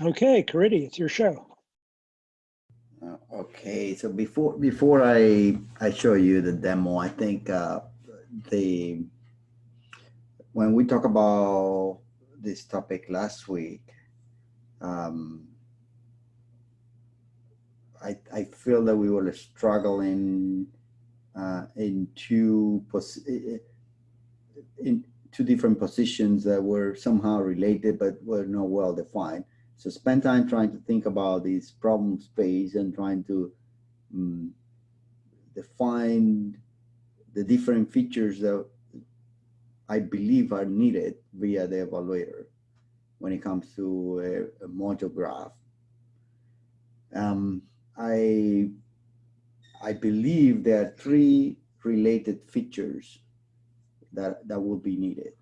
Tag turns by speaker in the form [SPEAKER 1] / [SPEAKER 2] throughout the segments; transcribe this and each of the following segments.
[SPEAKER 1] Okay, Caridy, it's your show.
[SPEAKER 2] Uh, Okay, so before before I I show you the demo, I think uh, the when we talk about this topic last week, um, I I feel that we were struggling uh, in two pos in two different positions that were somehow related but were not well defined. So spend time trying to think about this problem space and trying to um, define the different features that I believe are needed via the evaluator when it comes to a, a module graph. Um, I, I believe there are three related features that, that will be needed.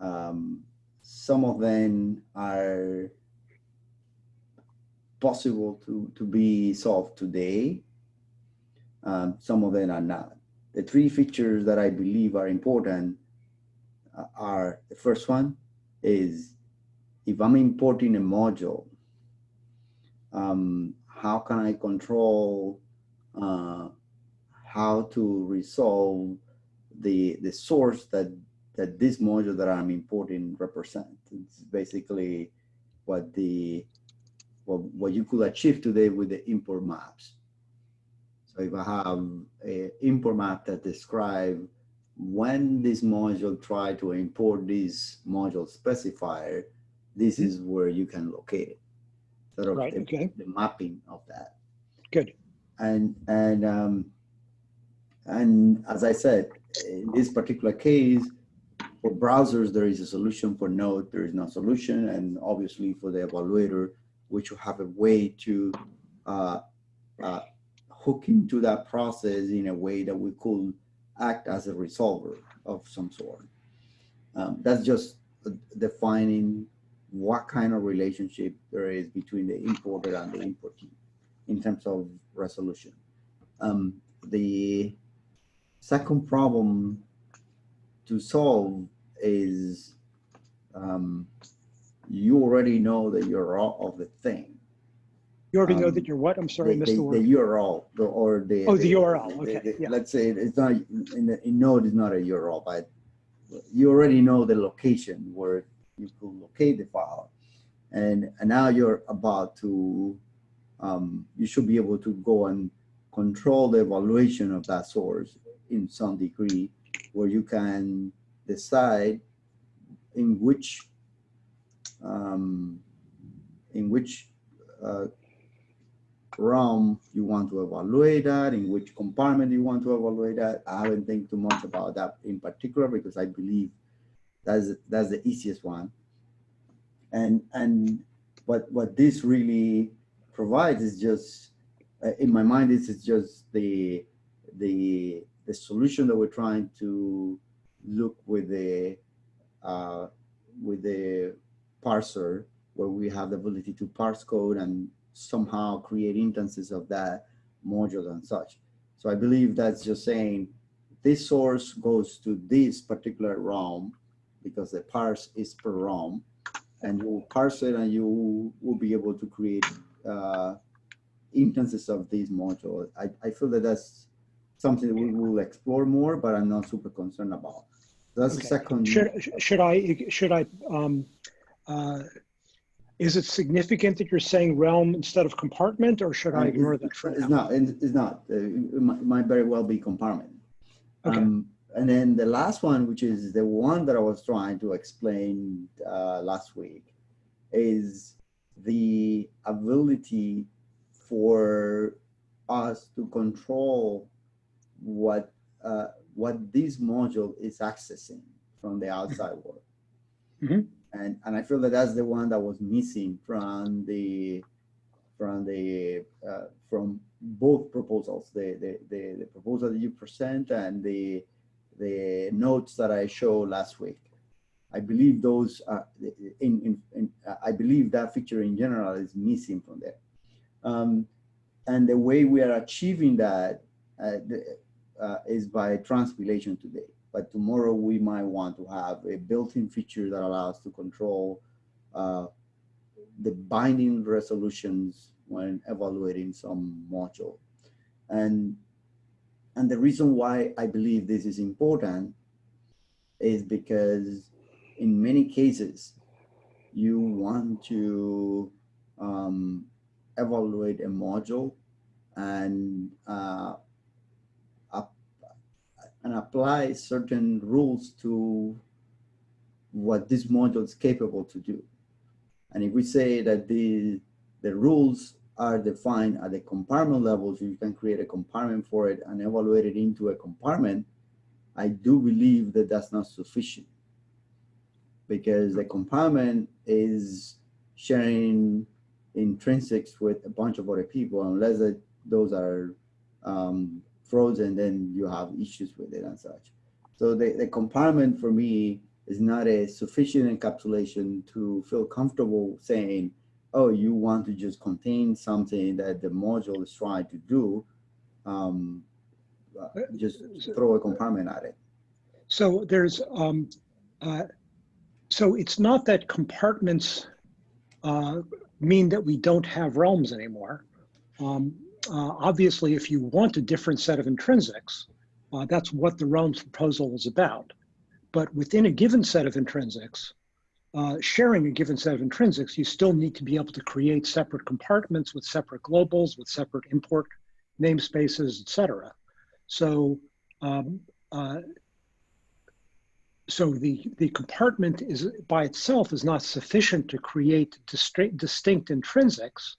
[SPEAKER 2] Um, some of them are possible to, to be solved today. Um, some of them are not. The three features that I believe are important uh, are the first one is if I'm importing a module, um, how can I control uh, how to resolve the, the source that that this module that I'm importing represent. It's basically what the what, what you could achieve today with the import maps. So if I have a import map that describe when this module try to import this module specifier, this is where you can locate it. Sort of
[SPEAKER 1] Right,
[SPEAKER 2] the,
[SPEAKER 1] okay.
[SPEAKER 2] the mapping of that.
[SPEAKER 1] Good.
[SPEAKER 2] And and um, and as I said, in this particular case, for browsers, there is a solution. For Node, there is no solution. And obviously for the evaluator, we should have a way to uh, uh, hook into that process in a way that we could act as a resolver of some sort. Um, that's just defining what kind of relationship there is between the importer and the importee in terms of resolution. Um, the second problem to solve is um, you already know the URL of the thing.
[SPEAKER 1] You already know
[SPEAKER 2] Um,
[SPEAKER 1] that you're what? I'm sorry, I
[SPEAKER 2] the,
[SPEAKER 1] missed
[SPEAKER 2] the,
[SPEAKER 1] the word.
[SPEAKER 2] the URL the, or the
[SPEAKER 1] Oh, the URL, okay, yeah.
[SPEAKER 2] Let's say it's not in, the, in Node is not a URL, but you already know the location where you could locate the file, and, and now you're about to um, you should be able to go and control the evaluation of that source in some degree, where you can decide in which um, in which uh, realm you want to evaluate that, in which compartment you want to evaluate that. I haven't think too much about that in particular because I believe that's that's the easiest one. And and what what this really provides is just uh, in my mind this is just the the the solution that we're trying to look with the uh, with the parser where we have the ability to parse code and somehow create instances of that module and such. So I believe that's just saying this source goes to this particular realm because the parse is per realm and you parse it and you will be able to create uh, instances of this module. I, I feel that that's something that we will explore more, but I'm not super concerned about. That's the
[SPEAKER 1] Okay.
[SPEAKER 2] second.
[SPEAKER 1] Should, should I, should I, um, uh, is it significant that you're saying realm instead of compartment or should I
[SPEAKER 2] Uh,
[SPEAKER 1] ignore
[SPEAKER 2] it's-
[SPEAKER 1] that for
[SPEAKER 2] It's
[SPEAKER 1] now?
[SPEAKER 2] not, it's it's not. Uh, It might- it might very well be compartment.
[SPEAKER 1] Okay.
[SPEAKER 2] Um, and then the last one, which is the one that I was trying to explain uh, last week, is the ability for us to control what uh, what this module is accessing from the outside world.
[SPEAKER 1] Mhm.
[SPEAKER 2] And and I feel that that's the one that was missing from the from the uh, from both proposals, the, the the the proposal that you present and the the notes that I showed last week. I believe those are in, in, in I believe that feature in general is missing from there. Um, and the way we are achieving that uh, the, uh, is by transpilation today. But tomorrow we might want to have a built-in feature that allows to control uh, the binding resolutions when evaluating some module. And, and the reason why I believe this is important is because in many cases, you want to um, evaluate a module and uh, and apply certain rules to what this module is capable to do. And if we say that the, the rules are defined at the compartment level, so you can create a compartment for it and evaluate it into a compartment, I do believe that that's not sufficient because the compartment is sharing intrinsics with a bunch of other people, unless it, those are um, frozen, then you have issues with it and such. So the, the compartment for me is not a sufficient encapsulation to feel comfortable saying, oh, you want to just contain something that the module is trying to do, um, uh, just throw a compartment at it.
[SPEAKER 1] So there's, um, uh, so it's not that compartments uh, mean that we don't have realms anymore. Um, uh, obviously, if you want a different set of intrinsics, uh, that's what the realms proposal is about. But within a given set of intrinsics, uh, sharing a given set of intrinsics, you still need to be able to create separate compartments with separate globals, with separate import namespaces, et cetera. So, um, uh, so the, the compartment is by itself is not sufficient to create distinct intrinsics.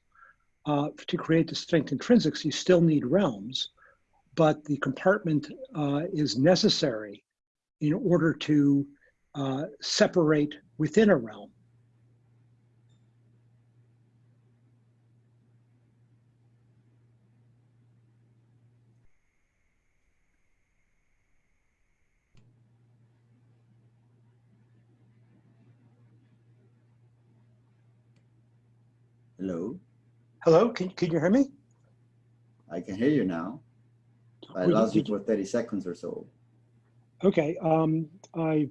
[SPEAKER 1] Uh, to create distinct intrinsics, you still need realms, but the compartment uh, is necessary in order to uh, separate within a realm.
[SPEAKER 2] Hello,
[SPEAKER 1] Hello, can, can you hear me?
[SPEAKER 2] I can hear you now. I
[SPEAKER 1] Would
[SPEAKER 2] lost you
[SPEAKER 1] you-
[SPEAKER 2] for 30 seconds or so.
[SPEAKER 1] Okay, um, I,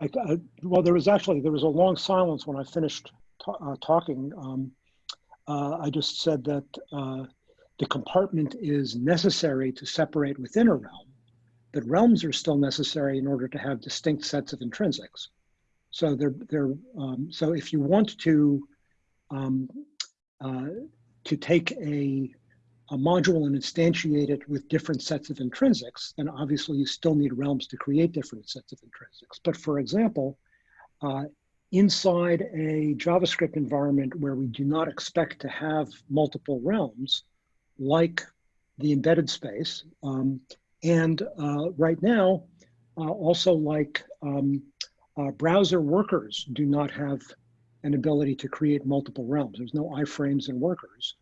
[SPEAKER 1] I, I- well, there was actually, there was a long silence when I finished uh, talking. Um, uh, I just said that, uh, the compartment is necessary to separate within a realm, but realms are still necessary in order to have distinct sets of intrinsics. So they're, they're, um, so if you want to, um, uh, to take a, a module and instantiate it with different sets of intrinsics, then obviously you still need realms to create different sets of intrinsics. But for example, uh, inside a JavaScript environment where we do not expect to have multiple realms, like the embedded space, um, and uh, right now, uh, also like um, uh, browser workers do not have an ability to create multiple realms. There's no iframes and workers.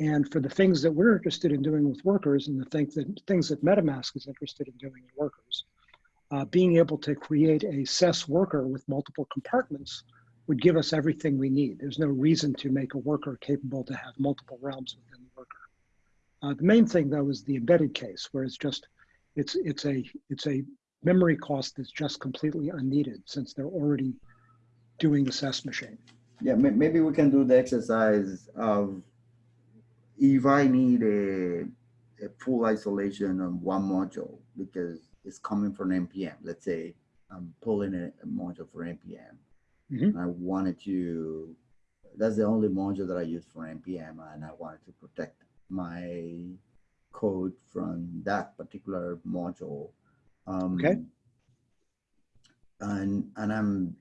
[SPEAKER 1] And for the things that we're interested in doing with workers and the things that, things that MetaMask is interested in doing in workers, uh, being able to create a SES worker with multiple compartments would give us everything we need. There's no reason to make a worker capable to have multiple realms within the worker. Uh, the main thing though is the embedded case where it's just, it's, it's, a, it's a memory cost that's just completely unneeded since they're already doing the SES machine.
[SPEAKER 2] Yeah, maybe we can do the exercise of if I need a, a full isolation on one module because it's coming from NPM. Let's say I'm pulling a, a module for NPM.
[SPEAKER 1] Mhm.
[SPEAKER 2] I wanted to, that's the only module that I use for NPM and I wanted to protect my code from that particular module. Um,
[SPEAKER 1] Okay.
[SPEAKER 2] And, and I'm,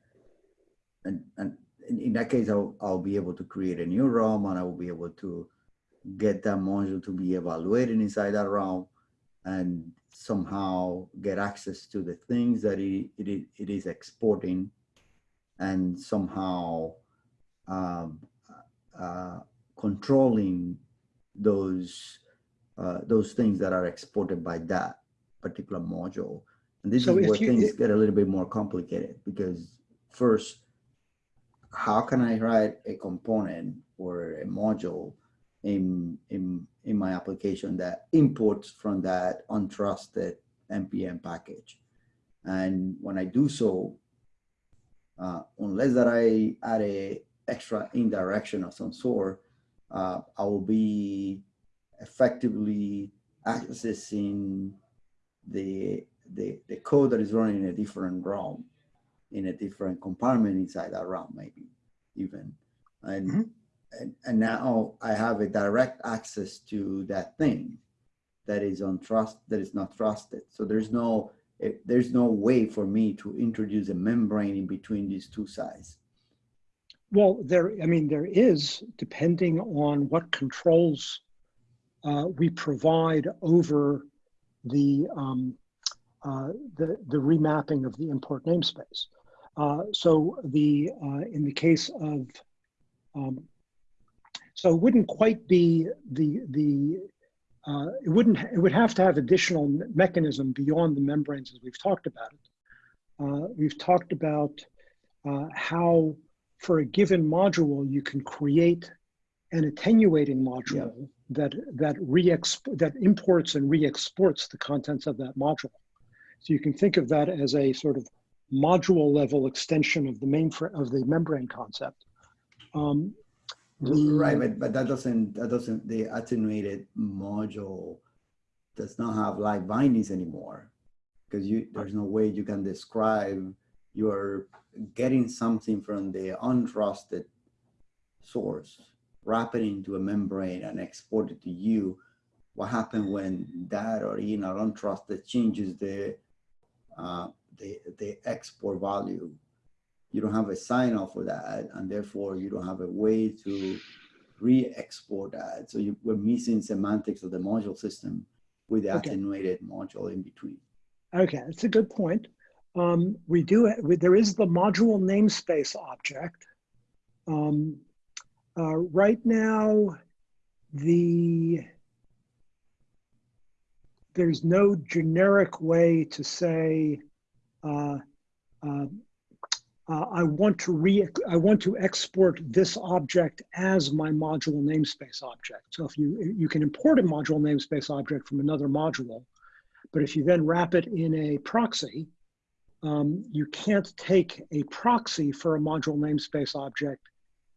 [SPEAKER 2] and, and in, that case, I'll, I'll be able to create a new realm and I will be able to get that module to be evaluated inside that realm and somehow get access to the things that it, it, it is exporting and somehow um, uh, controlling those uh, those things that are exported by that particular module. And this
[SPEAKER 1] So
[SPEAKER 2] is where
[SPEAKER 1] you-
[SPEAKER 2] things get a little bit more complicated because first, how can I write a component or a module in, in, in my application that imports from that untrusted NPM package? And when I do so, uh, unless that I add a, extra indirection of some sort, uh, I will be effectively accessing the, the, the code that is running in a different realm, in a different compartment inside that realm, maybe even. And,
[SPEAKER 1] Mhm.
[SPEAKER 2] and, and now I have a direct access to that thing that is on trust, that is not trusted. So there's no, it, there's no way for me to introduce a membrane in between these two sides.
[SPEAKER 1] Well, there, I mean, there is, depending on what controls uh, we provide over the, um, uh, the, the remapping of the import namespace. Uh, so the, uh, in the case of, um, so it wouldn't quite be the, the, uh, it wouldn't, it would have to have additional mechanism beyond the membranes as we've talked about it. Uh, we've talked about uh, how for a given module, you can create an attenuating module that that re that imports and re-exports the contents of that module. So you can think of that as a sort of module level extension of the mainframe of the membrane concept. Um, the-
[SPEAKER 2] Right, but, but that doesn't, that doesn't, the attenuated module does not have live bindings anymore. Because you, there's no way you can describe you're getting something from the untrusted source, wrap it into a membrane and export it to you. What happened when that original untrusted changes the, uh, the, the export value? you don't have a sign off for that and therefore you don't have a way to re-export that so you, we're missing semantics of the module system with the
[SPEAKER 1] Okay.
[SPEAKER 2] attenuated module in between
[SPEAKER 1] Okay, that's a good point. Um, we do, we, there is the module namespace object. Um, uh, right now, the, there's no generic way to say, uh, uh, uh, I want to re, I want to export this object as my module namespace object. So if you, you can import a module namespace object from another module, but if you then wrap it in a proxy, um, you can't take a proxy for a module namespace object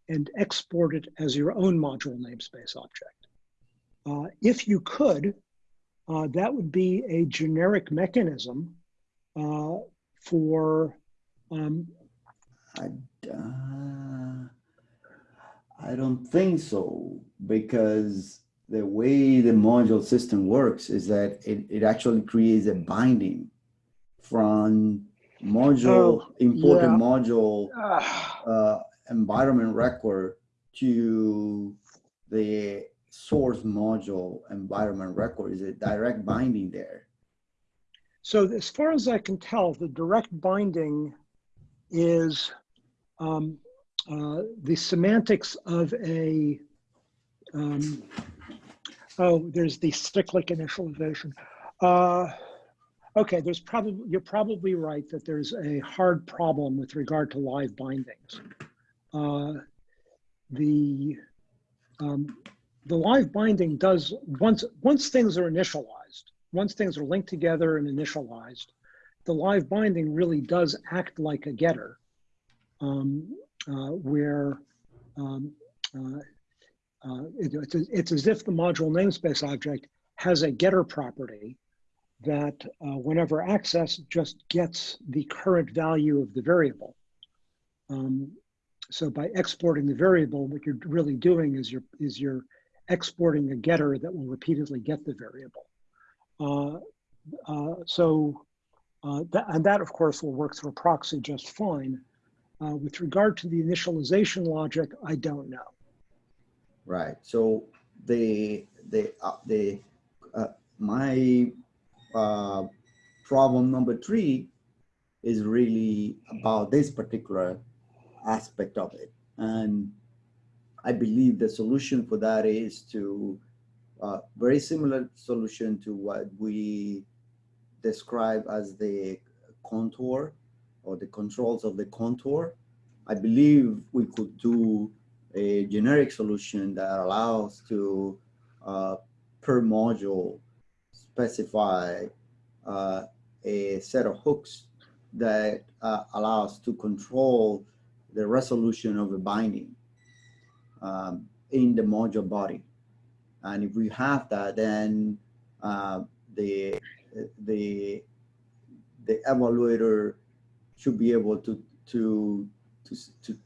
[SPEAKER 1] and export it as your own module namespace object. Uh, if you could, uh, that would be a generic mechanism uh, for um,
[SPEAKER 2] I, uh, I don't think so because the way the module system works is that it, it actually creates a binding from module
[SPEAKER 1] Oh,
[SPEAKER 2] important
[SPEAKER 1] yeah.
[SPEAKER 2] module
[SPEAKER 1] ah,
[SPEAKER 2] uh, environment record to the source module environment record is a direct binding there.
[SPEAKER 1] So as far as I can tell, the direct binding is um, uh, the semantics of a, um, oh, there's the cyclic initialization. Uh, okay, there's probably, you're probably right that there's a hard problem with regard to live bindings. Uh, the, um, the live binding does, once, once things are initialized, once things are linked together and initialized, the live binding really does act like a getter, um, uh, where um, uh, uh, it- it's, it's as if the module namespace object has a getter property that uh, whenever accessed just gets the current value of the variable. Um, so by exporting the variable, what you're really doing is you're, is you're exporting a getter that will repeatedly get the variable. Uh, uh, so, uh, that, and that of course will work through a proxy just fine. With regard to the initialization logic, I don't know.
[SPEAKER 2] Right. So the the the my uh, problem number three is really about this particular aspect of it, and I believe the solution for that is to uh, very similar solution to what we describe as the contour or the controls of the contour. I believe we could do a generic solution that allows to uh, per module specify uh, a set of hooks that uh, allows to control the resolution of a binding um, in the module body. And if we have that, then uh, the, the, the evaluator should be able to, to, to, to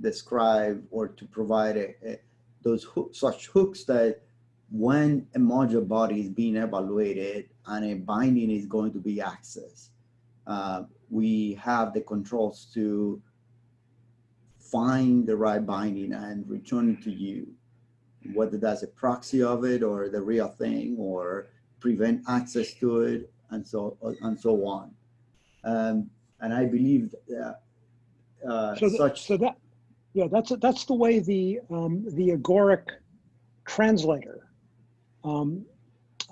[SPEAKER 2] describe or to provide a, a, those such hooks that when a module body is being evaluated and a binding is going to be accessed, uh, we have the controls to find the right binding and return it to you, whether that's a proxy of it or the real thing or prevent access to it and so and so on. Um, and I believe that uh,
[SPEAKER 1] So, th-
[SPEAKER 2] such
[SPEAKER 1] so that, yeah, that's, that's the way the, um, the agoric translator um,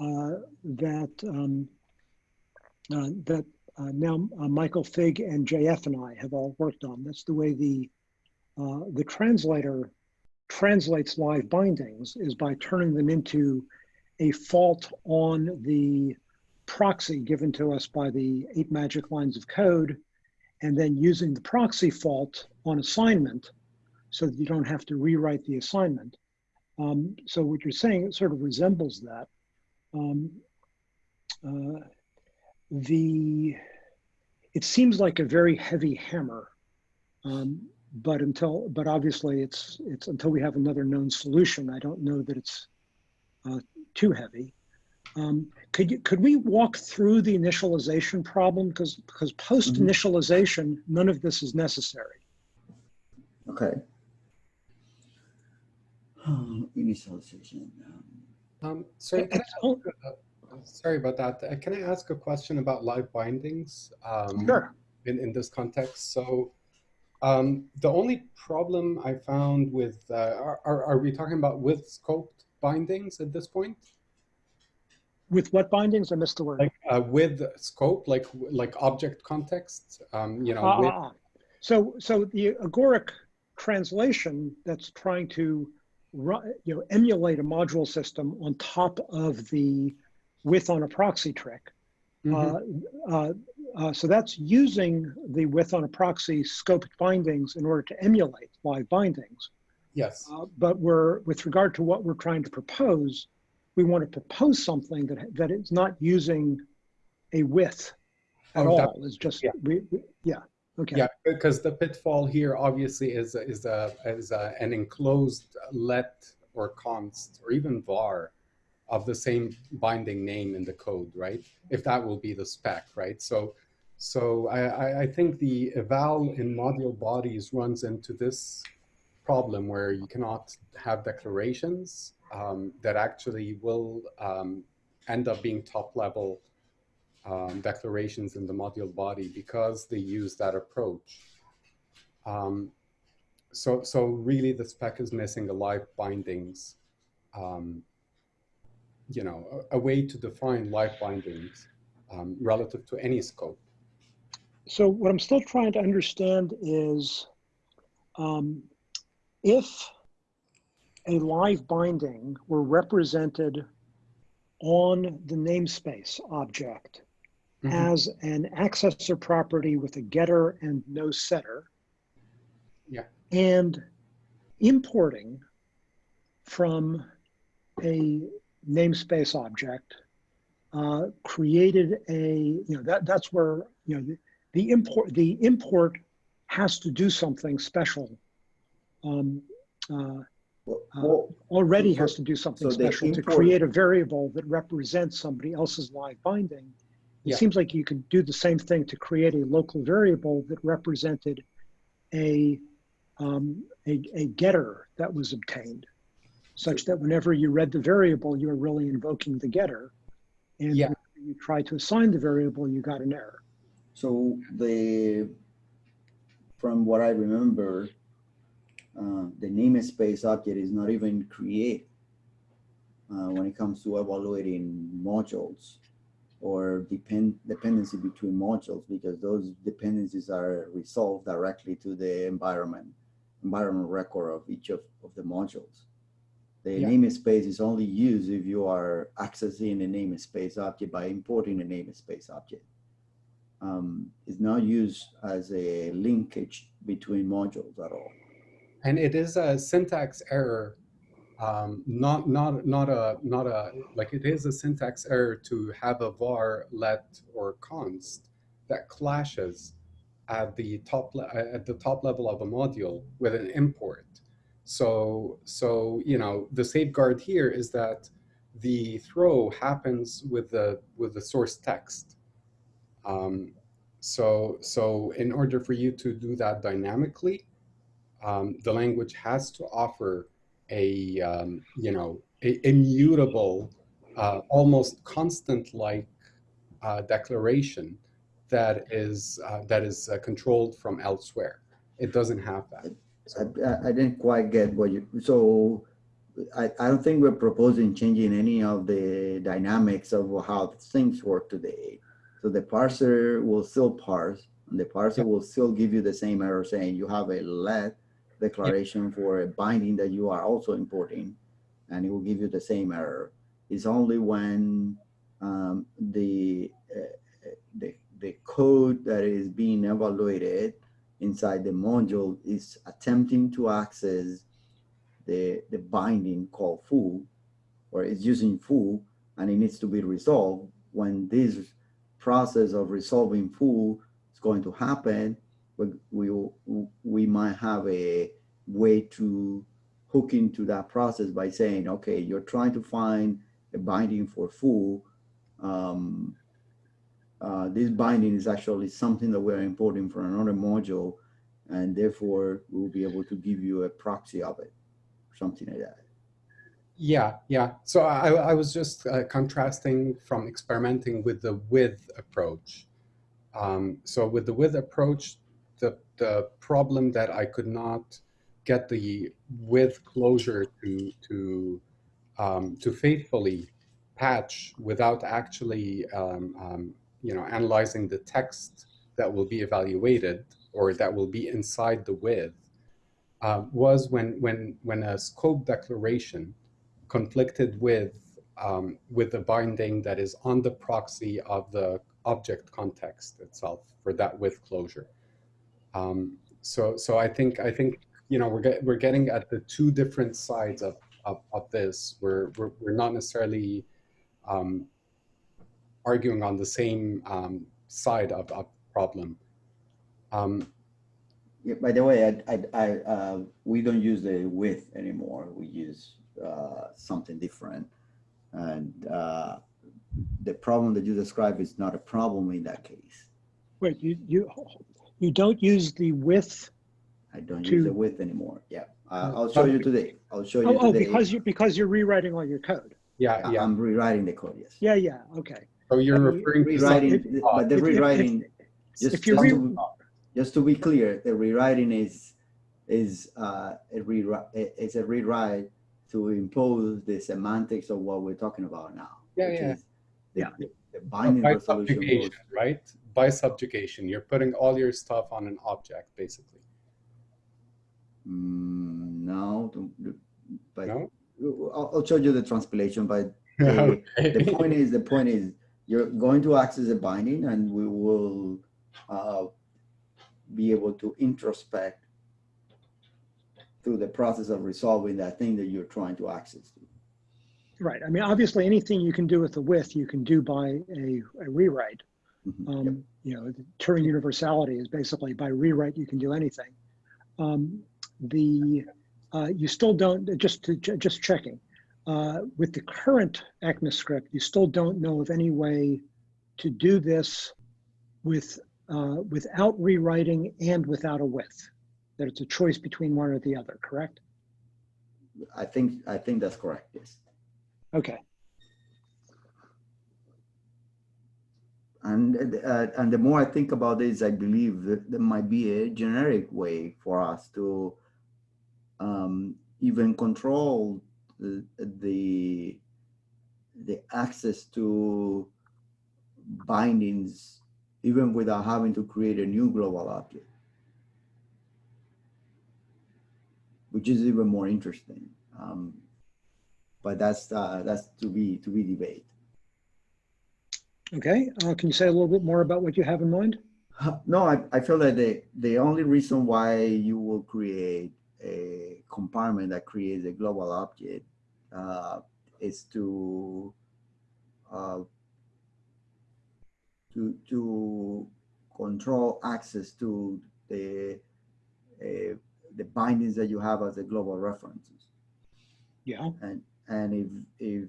[SPEAKER 1] uh, that, um, uh, that uh, now uh, Michael Fig and JF and I have all worked on. That's the way the, uh, the translator translates live bindings is by turning them into a fault on the proxy given to us by the eight magic lines of code and then using the proxy fault on assignment so that you don't have to rewrite the assignment. Um, so what you're saying, sort of resembles that. Um, uh, the, it seems like a very heavy hammer, um, but until, but obviously it's, it's until we have another known solution, I don't know that it's uh, too heavy. Um, could you, could we walk through the initialization problem? Because, because post initialization, none of this is necessary.
[SPEAKER 2] okay. Initialization. um,
[SPEAKER 3] Um, sorry, can I, sorry about that. Uh, Can I ask a question about live bindings? Um,
[SPEAKER 1] Sure.
[SPEAKER 3] In, in this context, so um, the only problem I found with, uh, are, are we talking about with scoped bindings at this point?
[SPEAKER 1] With what bindings? I missed the word.
[SPEAKER 3] Like uh, with scope, like like object context, um, you know,
[SPEAKER 1] Ah,
[SPEAKER 3] with,
[SPEAKER 1] ah. So, so the agoric translation that's trying to, you know, emulate a module system on top of the with on a proxy trick.
[SPEAKER 3] Mhm.
[SPEAKER 1] Uh, uh, uh, so that's using the with on a proxy scoped bindings in order to emulate live bindings.
[SPEAKER 3] yes,
[SPEAKER 1] Uh, but we're, with regard to what we're trying to propose, we want to propose something that, that is not using a with at
[SPEAKER 3] Oh,
[SPEAKER 1] all. It's just,
[SPEAKER 3] yeah.
[SPEAKER 1] we, we- yeah, okay.
[SPEAKER 3] Yeah, because the pitfall here obviously is is a is a, an enclosed let or const or even var of the same binding name in the code, right? If that will be the spec, right? So so I, I- think the eval in module bodies runs into this problem where you cannot have declarations um, that actually will um, end up being top level um, declarations in the module body because they use that approach. Um, so, so really the spec is missing a live bindings, um, you know, a, a way to define live bindings um, relative to any scope.
[SPEAKER 1] So what I'm still trying to understand is um, if a live binding were represented on the namespace object
[SPEAKER 3] Mhm.
[SPEAKER 1] as an accessor property with a getter and no setter.
[SPEAKER 3] Yeah.
[SPEAKER 1] And importing from a namespace object uh, created a, you know, that, that's where, you know, the, the import, the import has to do something special. Um, uh,
[SPEAKER 2] well,
[SPEAKER 1] Uh,
[SPEAKER 2] well,
[SPEAKER 1] already
[SPEAKER 2] So-
[SPEAKER 1] has to do something
[SPEAKER 2] so the
[SPEAKER 1] special to create a variable that represents somebody else's live binding. It
[SPEAKER 3] Yeah.
[SPEAKER 1] seems like you could do the same thing to create a local variable that represented a, um, a, a getter that was obtained, such that whenever you read the variable, you're really invoking the getter. And
[SPEAKER 3] Yeah.
[SPEAKER 1] when you try to assign the variable, you got an error.
[SPEAKER 2] So the, from what I remember, uh, the namespace object is not even created uh, when it comes to evaluating modules or depend dependency between modules because those dependencies are resolved directly to the environment environment record of each of, of the modules. The
[SPEAKER 3] Yeah.
[SPEAKER 2] namespace is only used if you are accessing a namespace object by importing a namespace object um, is not used as a linkage between modules at all.
[SPEAKER 3] and it is a syntax error um, not not not a not a like it is a syntax error to have a var let or const that clashes at the top at the top level of a module with an import so so you know the safeguard here is that the throw happens with the with the source text um, so so in order for you to do that dynamically um, the language has to offer a um, you know a immutable, uh, almost constant-like uh, declaration that is uh, that is uh, controlled from elsewhere. It doesn't have that.
[SPEAKER 2] I, I- didn't quite get what you, so I, I don't think we're proposing changing any of the dynamics of how things work today. So the parser will still parse, and the parser will still give you the same error saying you have a let declaration for a binding that you are also importing, and it will give you the same error. It's only when um, the, uh, the, the code that is being evaluated inside the module is attempting to access the, the binding called foo, or is using foo, and it needs to be resolved. When this process of resolving foo is going to happen, we, we, we might have a way to hook into that process by saying, okay, you're trying to find a binding for foo. Um, uh, this binding is actually something that we're importing from another module, and therefore we'll be able to give you a proxy of it, something like that.
[SPEAKER 3] Yeah, yeah. So I, I was just uh, contrasting from experimenting with the with approach. Um, so with the with approach, the the problem that I could not get the with closure to to um, to faithfully patch without actually um, um, you know analyzing the text that will be evaluated or that will be inside the with uh, was when when when a scope declaration conflicted with um, with the binding that is on the proxy of the object context itself for that with closure. Um, so so I think I think you know we're get, we're getting at the two different sides of of, of this. We're, we're we're not necessarily um, arguing on the same um, side of of problem. Um,
[SPEAKER 2] Yeah, by the way, I, I, I, uh, we don't use the with anymore. We use, uh, something different. And, uh, the problem that you describe is not a problem in that case.
[SPEAKER 1] Wait, you, you, you don't use the with?
[SPEAKER 2] I don't
[SPEAKER 1] To-
[SPEAKER 2] use the with anymore. Yeah, I- I'll show you today. I'll show you
[SPEAKER 1] Oh, oh, because you, because you're rewriting all your code.
[SPEAKER 3] yeah, yeah.
[SPEAKER 2] I'm rewriting the code, yes.
[SPEAKER 1] Yeah, yeah, okay.
[SPEAKER 3] So you're
[SPEAKER 1] I
[SPEAKER 3] referring to
[SPEAKER 2] Rewriting, but the rewriting, just,
[SPEAKER 1] If you
[SPEAKER 2] just
[SPEAKER 1] re,
[SPEAKER 2] to, just to be clear, the rewriting is, is, uh, a rewrite, is a rewrite to impose the semantics of what we're talking about now.
[SPEAKER 3] Yeah,
[SPEAKER 2] which
[SPEAKER 3] yeah.
[SPEAKER 2] is the-
[SPEAKER 1] Yeah.
[SPEAKER 2] the- The binding
[SPEAKER 3] by
[SPEAKER 2] resolution goes,
[SPEAKER 3] right? By subjugation, you're putting all your stuff on an object, basically.
[SPEAKER 2] mm, no, but
[SPEAKER 3] No.
[SPEAKER 2] I'll, I'll show you the translation, but the, the point is, the point is, you're going to access a binding and we will, uh, be able to introspect through the process of resolving that thing that you're trying to access
[SPEAKER 1] right, I mean, obviously, anything you can do with the with, you can do by a, a rewrite.
[SPEAKER 2] Mhm, yep.
[SPEAKER 1] Um, you know, the Turing universality is basically by rewrite, you can do anything. Um, the, uh, you still don't, just to, just checking, uh, with the current ECMAScript, you still don't know of any way to do this with, uh, without rewriting and without a with. That it's a choice between one or the other, correct?
[SPEAKER 2] I think, I think that's correct, yes.
[SPEAKER 1] Okay,
[SPEAKER 2] And, uh, and the more I think about this, I believe that there might be a generic way for us to um, even control the, the, access to bindings, even without having to create a new global object. Which is even more interesting. Um, but that's, uh, that's to be, to be debated.
[SPEAKER 1] okay. Uh, can you say a little bit more about what you have in mind?
[SPEAKER 2] No, I, I feel that the, the only reason why you will create a compartment that creates a global object uh, is to uh, to to control access to the uh, the bindings that you have as a global references.
[SPEAKER 1] Yeah.
[SPEAKER 2] And and if if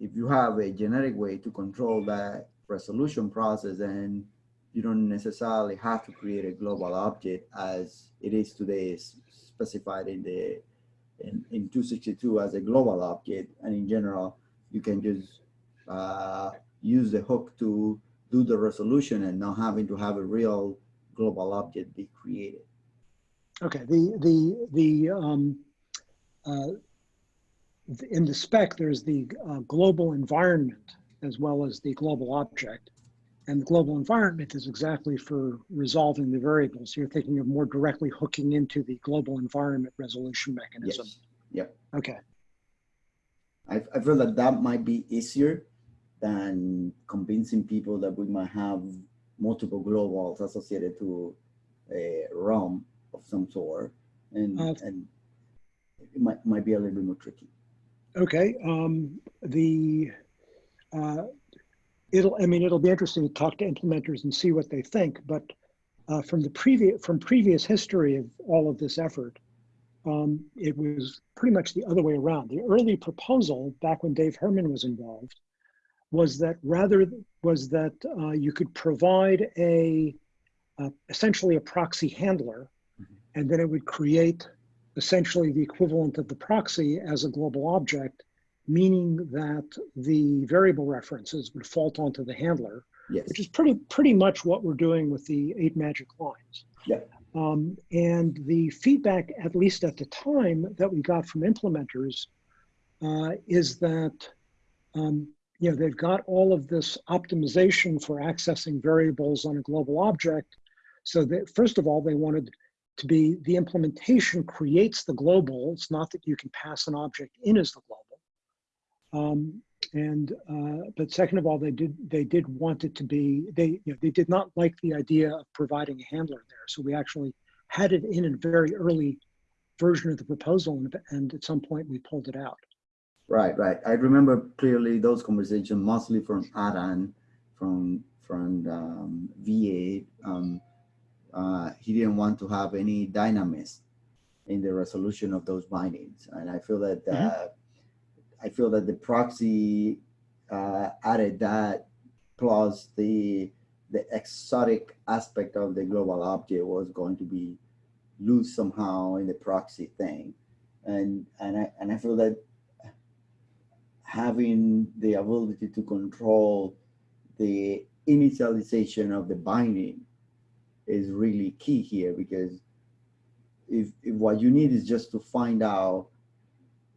[SPEAKER 2] if you have a generic way to control that resolution process, then you don't necessarily have to create a global object as it is today specified in the in, in 262 as a global object. And in general, you can just uh, use the hook to do the resolution and not having to have a real global object be created.
[SPEAKER 1] Okay. The the the um, uh, in the spec there's the uh, global environment as well as the global object, and the global environment is exactly for resolving the variables. You're thinking of more directly hooking into the global environment resolution mechanism.
[SPEAKER 2] Yes. Yep.
[SPEAKER 1] Okay.
[SPEAKER 2] I, I feel that that might be easier than convincing people that we might have multiple globals associated to a realm of some sort, and
[SPEAKER 1] Uh,
[SPEAKER 2] and it might might be a little bit more tricky.
[SPEAKER 1] Okay. Um, the uh, it'll. I mean, it'll be interesting to talk to implementers and see what they think. But uh, from the previous from previous history of all of this effort, um, it was pretty much the other way around. The early proposal, back when Dave Herman was involved, was that rather was that uh, you could provide a uh, essentially a proxy handler,
[SPEAKER 2] Mhm.
[SPEAKER 1] and then it would create essentially the equivalent of the proxy as a global object, meaning that the variable references would fault onto the handler,
[SPEAKER 2] Yes.
[SPEAKER 1] which is pretty pretty much what we're doing with the eight magic lines.
[SPEAKER 2] Yeah.
[SPEAKER 1] Um, and the feedback, at least at the time, that we got from implementers uh, is that um, you know they've got all of this optimization for accessing variables on a global object. So that first of all, they wanted to be the implementation creates the global. It's not that you can pass an object in as the global. Um, and uh, but second of all, they did they did want it to be they you know they did not like the idea of providing a handler there. So we actually had it in a very early version of the proposal, and, and at some point we pulled it out.
[SPEAKER 2] Right, right. I remember clearly those conversations, mostly from Adam, from from um, V8. Um, uh, he didn't want to have any dynamism in the resolution of those bindings, and I feel that uh, I feel that the proxy uh, added that plus the the exotic aspect of the global object was going to be loose somehow in the proxy thing, and and I and I feel that having the ability to control the initialization of the binding is really key here because if, if what you need is just to find out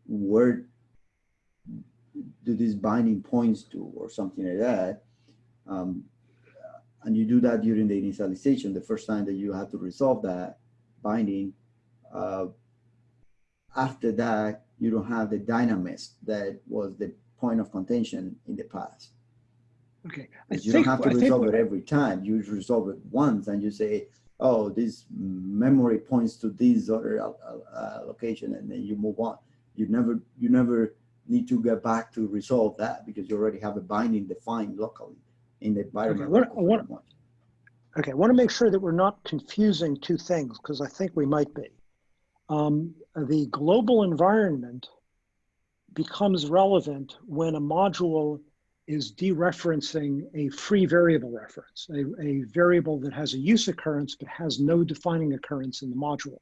[SPEAKER 2] where do these binding points to or something like that um, and you do that during the initialization the first time that you have to resolve that binding uh, after that you don't have the dynamism that was the point of contention in the past.
[SPEAKER 1] Okay, I
[SPEAKER 2] you
[SPEAKER 1] think,
[SPEAKER 2] don't have to resolve it every time. You resolve it once and you say, oh, this memory points to this other uh, uh, location and then you move on. You never, you never need to get back to resolve that because you already have a binding defined locally in the environment.
[SPEAKER 1] what-
[SPEAKER 2] local
[SPEAKER 1] what- Okay, I want to make sure that we're not confusing two things because I think we might be. Um, the global environment becomes relevant when a module is dereferencing a free variable reference, a, a variable that has a use occurrence but has no defining occurrence in the module.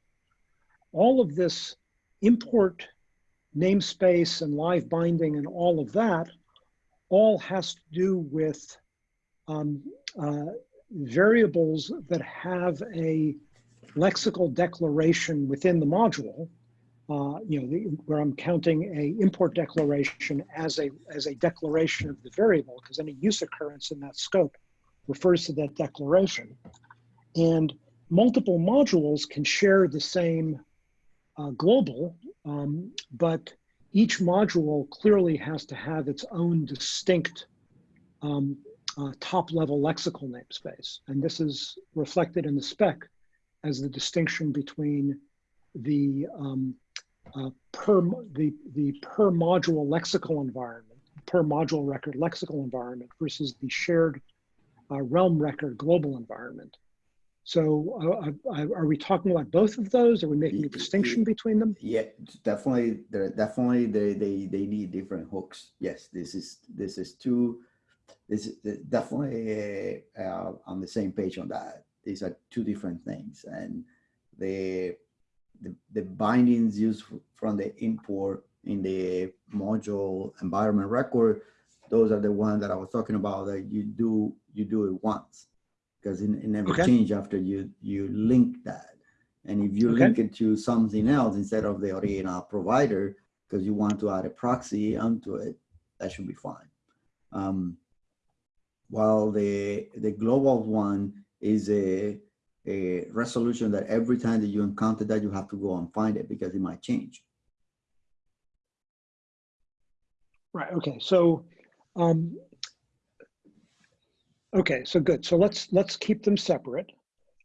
[SPEAKER 1] All of this import namespace and live binding and all of that all has to do with um, uh, variables that have a lexical declaration within the module, uh, you know, the, where I'm counting a import declaration as a as a declaration of the variable, because any use occurrence in that scope refers to that declaration, and multiple modules can share the same uh, global, um, but each module clearly has to have its own distinct um, uh, top level lexical namespace. And this is reflected in the spec as the distinction between the um, uh, per the, the per module lexical environment, per module record lexical environment versus the shared uh, realm record global environment. So, uh, uh, are we talking about both of those? Are we making a distinction between them?
[SPEAKER 2] Yeah, definitely. They're definitely they they they need different hooks. Yes, this is this is two. This is definitely uh, on the same page on that. These are two different things, and the the, the bindings used from the import in the module environment record. Those are the ones that I was talking about that you do you do it once because it, it never
[SPEAKER 1] Okay.
[SPEAKER 2] change after you you link that. And if you
[SPEAKER 1] Okay.
[SPEAKER 2] link it to something else instead of the original provider, because you want to add a proxy onto it, that should be fine. Um, while the the global one is a a resolution that every time that you encounter that you have to go and find it because it might change.
[SPEAKER 1] Right. Okay. So, um, okay. So good. So let's let's keep them separate.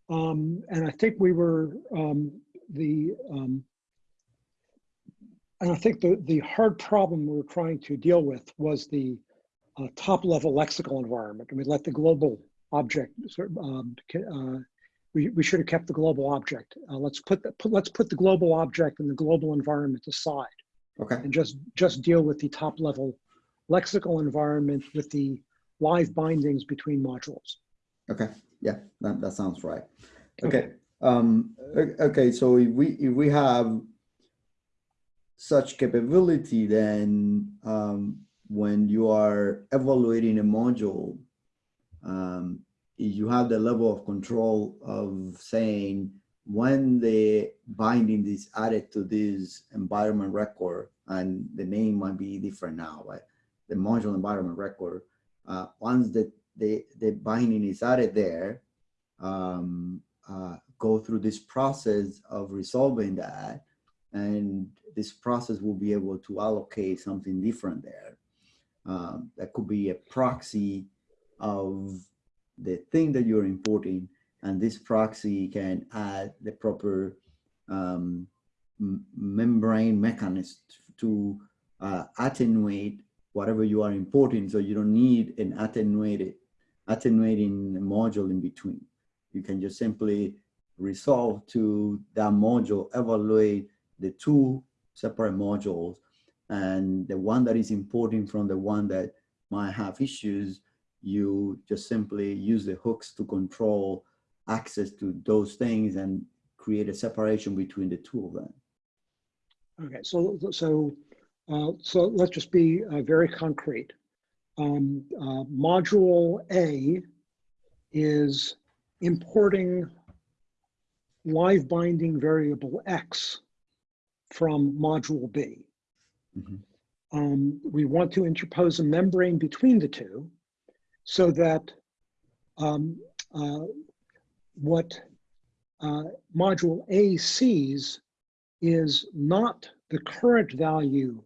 [SPEAKER 1] Um, and I think we were um, the um, and I think the the hard problem we were trying to deal with was the uh, top level lexical environment. And we let the global object sort of, um, uh, we, we should have kept the global object. Uh, let's put, the, put let's put the global object and the global environment aside
[SPEAKER 2] Okay.
[SPEAKER 1] and just just deal with the top level lexical environment with the live bindings between modules.
[SPEAKER 2] Okay. Yeah, that, that sounds right. Okay. Um, okay. So if we if we have such capability, then um, when you are evaluating a module, um, you have the level of control of saying when the binding is added to this environment record, and the name might be different now, but the module environment record, uh, once the, the, the binding is added there, um, uh, go through this process of resolving that, and this process will be able to allocate something different there. Um, that could be a proxy of the thing that you're importing, and this proxy can add the proper um, membrane mechanism to uh, attenuate whatever you are importing, so you don't need an attenuated attenuating module in between. You can just simply resolve to that module, evaluate the two separate modules, and the one that is importing from the one that might have issues, you just simply use the hooks to control access to those things and create a separation between the two of them.
[SPEAKER 1] Okay, so so uh, so let's just be uh, very concrete. Um, uh, module A is importing live binding variable X from module B.
[SPEAKER 2] Mhm.
[SPEAKER 1] Um, we want to interpose a membrane between the two so that um, uh, what uh, module A sees is not the current value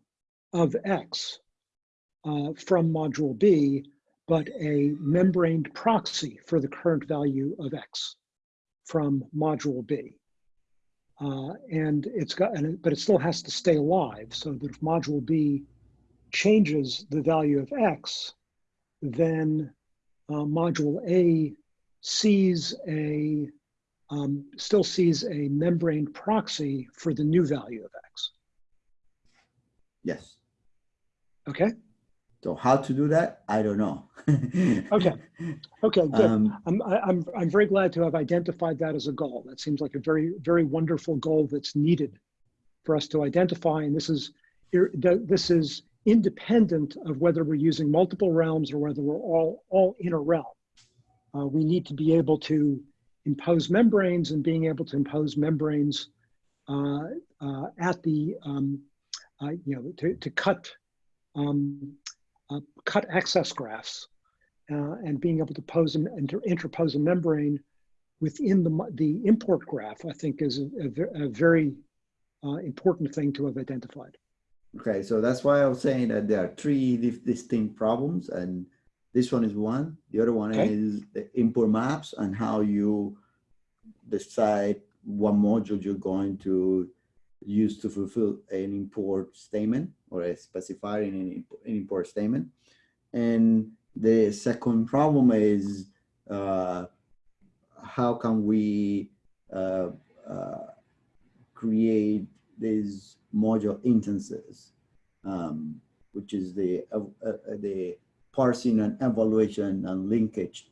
[SPEAKER 1] of X uh, from module B, but a membraned proxy for the current value of X from module B. Uh, and it's got, and it, but it still has to stay alive so that if module B changes the value of X, then uh, module A sees a, um, still sees a membrane proxy for the new value of X.
[SPEAKER 2] Yes.
[SPEAKER 1] Okay.
[SPEAKER 2] So how to do that? I don't know.
[SPEAKER 1] Okay. Okay. Good.
[SPEAKER 2] Um,
[SPEAKER 1] I'm, I'm, I'm very glad to have identified that as a goal. That seems like a very, very wonderful goal that's needed for us to identify. And this is, this is independent of whether we're using multiple realms or whether we're all, all in a realm. Uh, we need to be able to impose membranes and being able to impose membranes uh, uh, at the, um, uh, you know, to, to cut, um, uh, cut access graphs uh, and being able to pose and inter interpose a membrane within the, the import graph, I think is a, a a very uh, important thing to have identified.
[SPEAKER 2] Okay, so that's why I was saying that there are three distinct problems, and this one is one. The other one
[SPEAKER 1] Okay.
[SPEAKER 2] is the import maps and how you decide what module you're going to use to fulfill an import statement or a specifier in an imp- an import statement. And the second problem is uh, how can we uh, uh, create these module instances, um, which is the uh, uh, the parsing and evaluation and linkage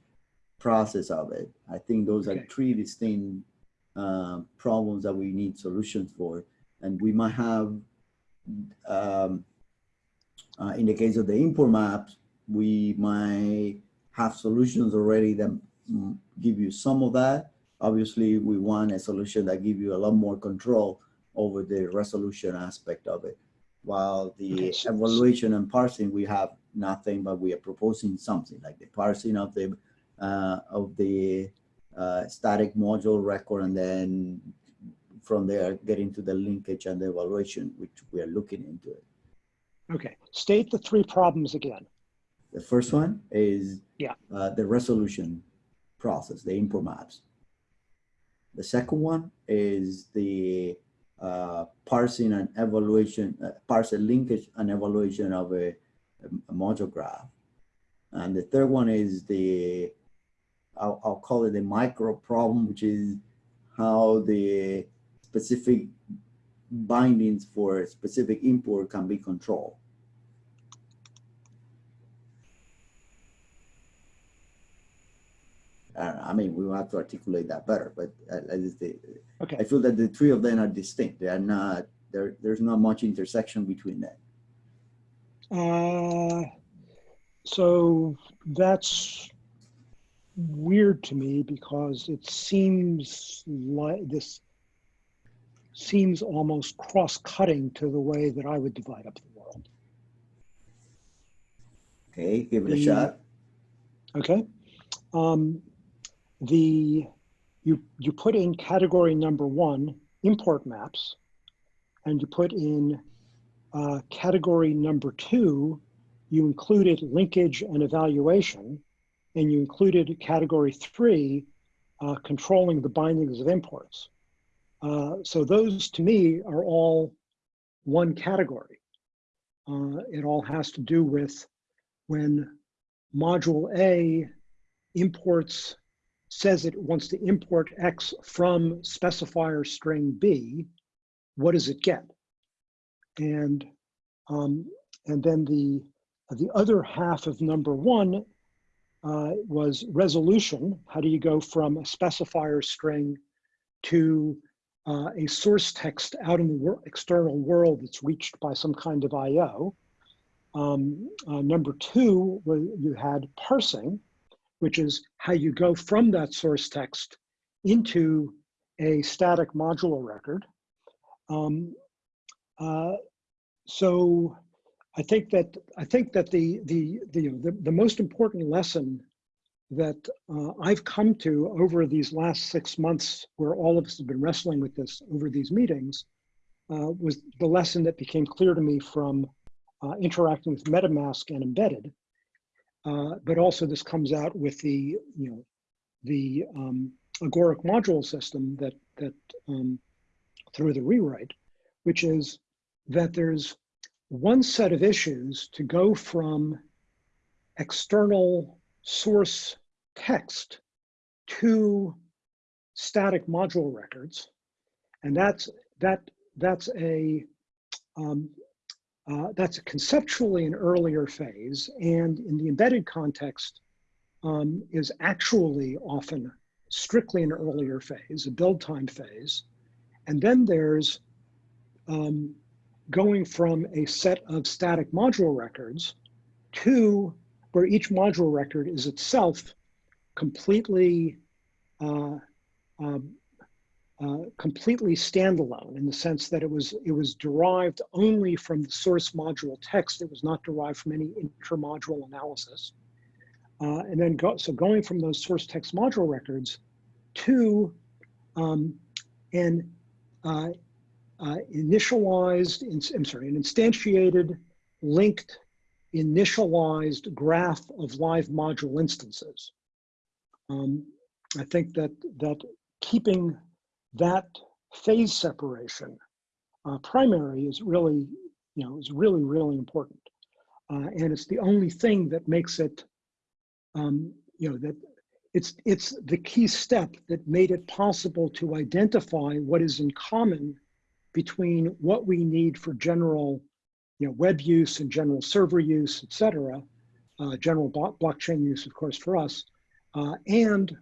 [SPEAKER 2] process of it. I think those are three distinct uh, problems that we need solutions for, and we might have. Um, uh, in the case of the import maps, we might have solutions already that give you some of that. Obviously, we want a solution that give you a lot more control over the resolution aspect of it. While the evaluation and parsing, we have nothing, but we are proposing something like the parsing of the uh, of the uh, static module record, and then from there getting to the linkage and the evaluation, which we are looking into it.
[SPEAKER 1] Okay, state the three problems again.
[SPEAKER 2] The first one is
[SPEAKER 1] Yeah.
[SPEAKER 2] uh, the resolution process, the import maps. The second one is the uh, parsing and evaluation, uh, parsing linkage and evaluation of a, a module graph. And the third one is the, I'll, I'll call it the micro problem, which is how the specific bindings for a specific import can be controlled. Uh, I mean, we will have to articulate that better, but uh, the, I feel that the three of them are distinct. They are not, there, there's not much intersection between them.
[SPEAKER 1] uh, so that's weird to me because it seems like this seems almost cross-cutting to the way that I would divide up the world.
[SPEAKER 2] Okay, give it a
[SPEAKER 1] The-
[SPEAKER 2] shot.
[SPEAKER 1] Okay. Um, the you you put in category number one import maps, and you put in uh, category number two. You included linkage and evaluation, and you included category three, uh, controlling the bindings of imports. Uh, so those to me are all one category. Uh, it all has to do with when module A imports, says it wants to import X from specifier string B, what does it get? And, um, and then the, the other half of number one uh, was resolution. How do you go from a specifier string to uh, a source text out in the wor external world that's reached by some kind of IO? Um, uh, number two, you had parsing, which is how you go from that source text into a static modular record. Um, uh, so I think that I think that the the the, the most important lesson that uh, I've come to over these last six months, where all of us have been wrestling with this over these meetings, uh, was the lesson that became clear to me from uh, interacting with MetaMask and embedded. Uh, but also this comes out with the, you know, the um, agoric module system that, that um, through the rewrite, which is that there's one set of issues to go from external source text to static module records. And that's, that, that's a, um, uh, that's conceptually an earlier phase, and in the embedded context, um, is actually often strictly an earlier phase, a build time phase. And then there's um, going from a set of static module records to where each module record is itself completely uh, um, uh, completely standalone in the sense that it was it was derived only from the source module text. It was not derived from any intermodule analysis. Uh, and then go, so going from those source text module records to um, an uh, uh, initialized, in, I'm sorry, an instantiated, linked, initialized graph of live module instances. Um, I think that that keeping that phase separation, uh, primary is really, you know, is really, really important. Uh, and it's the only thing that makes it, um, you know, that it's, it's the key step that made it possible to identify what is in common between what we need for general, you know, web use and general server use, et cetera, uh, general blo blockchain use, of course, for us, uh, and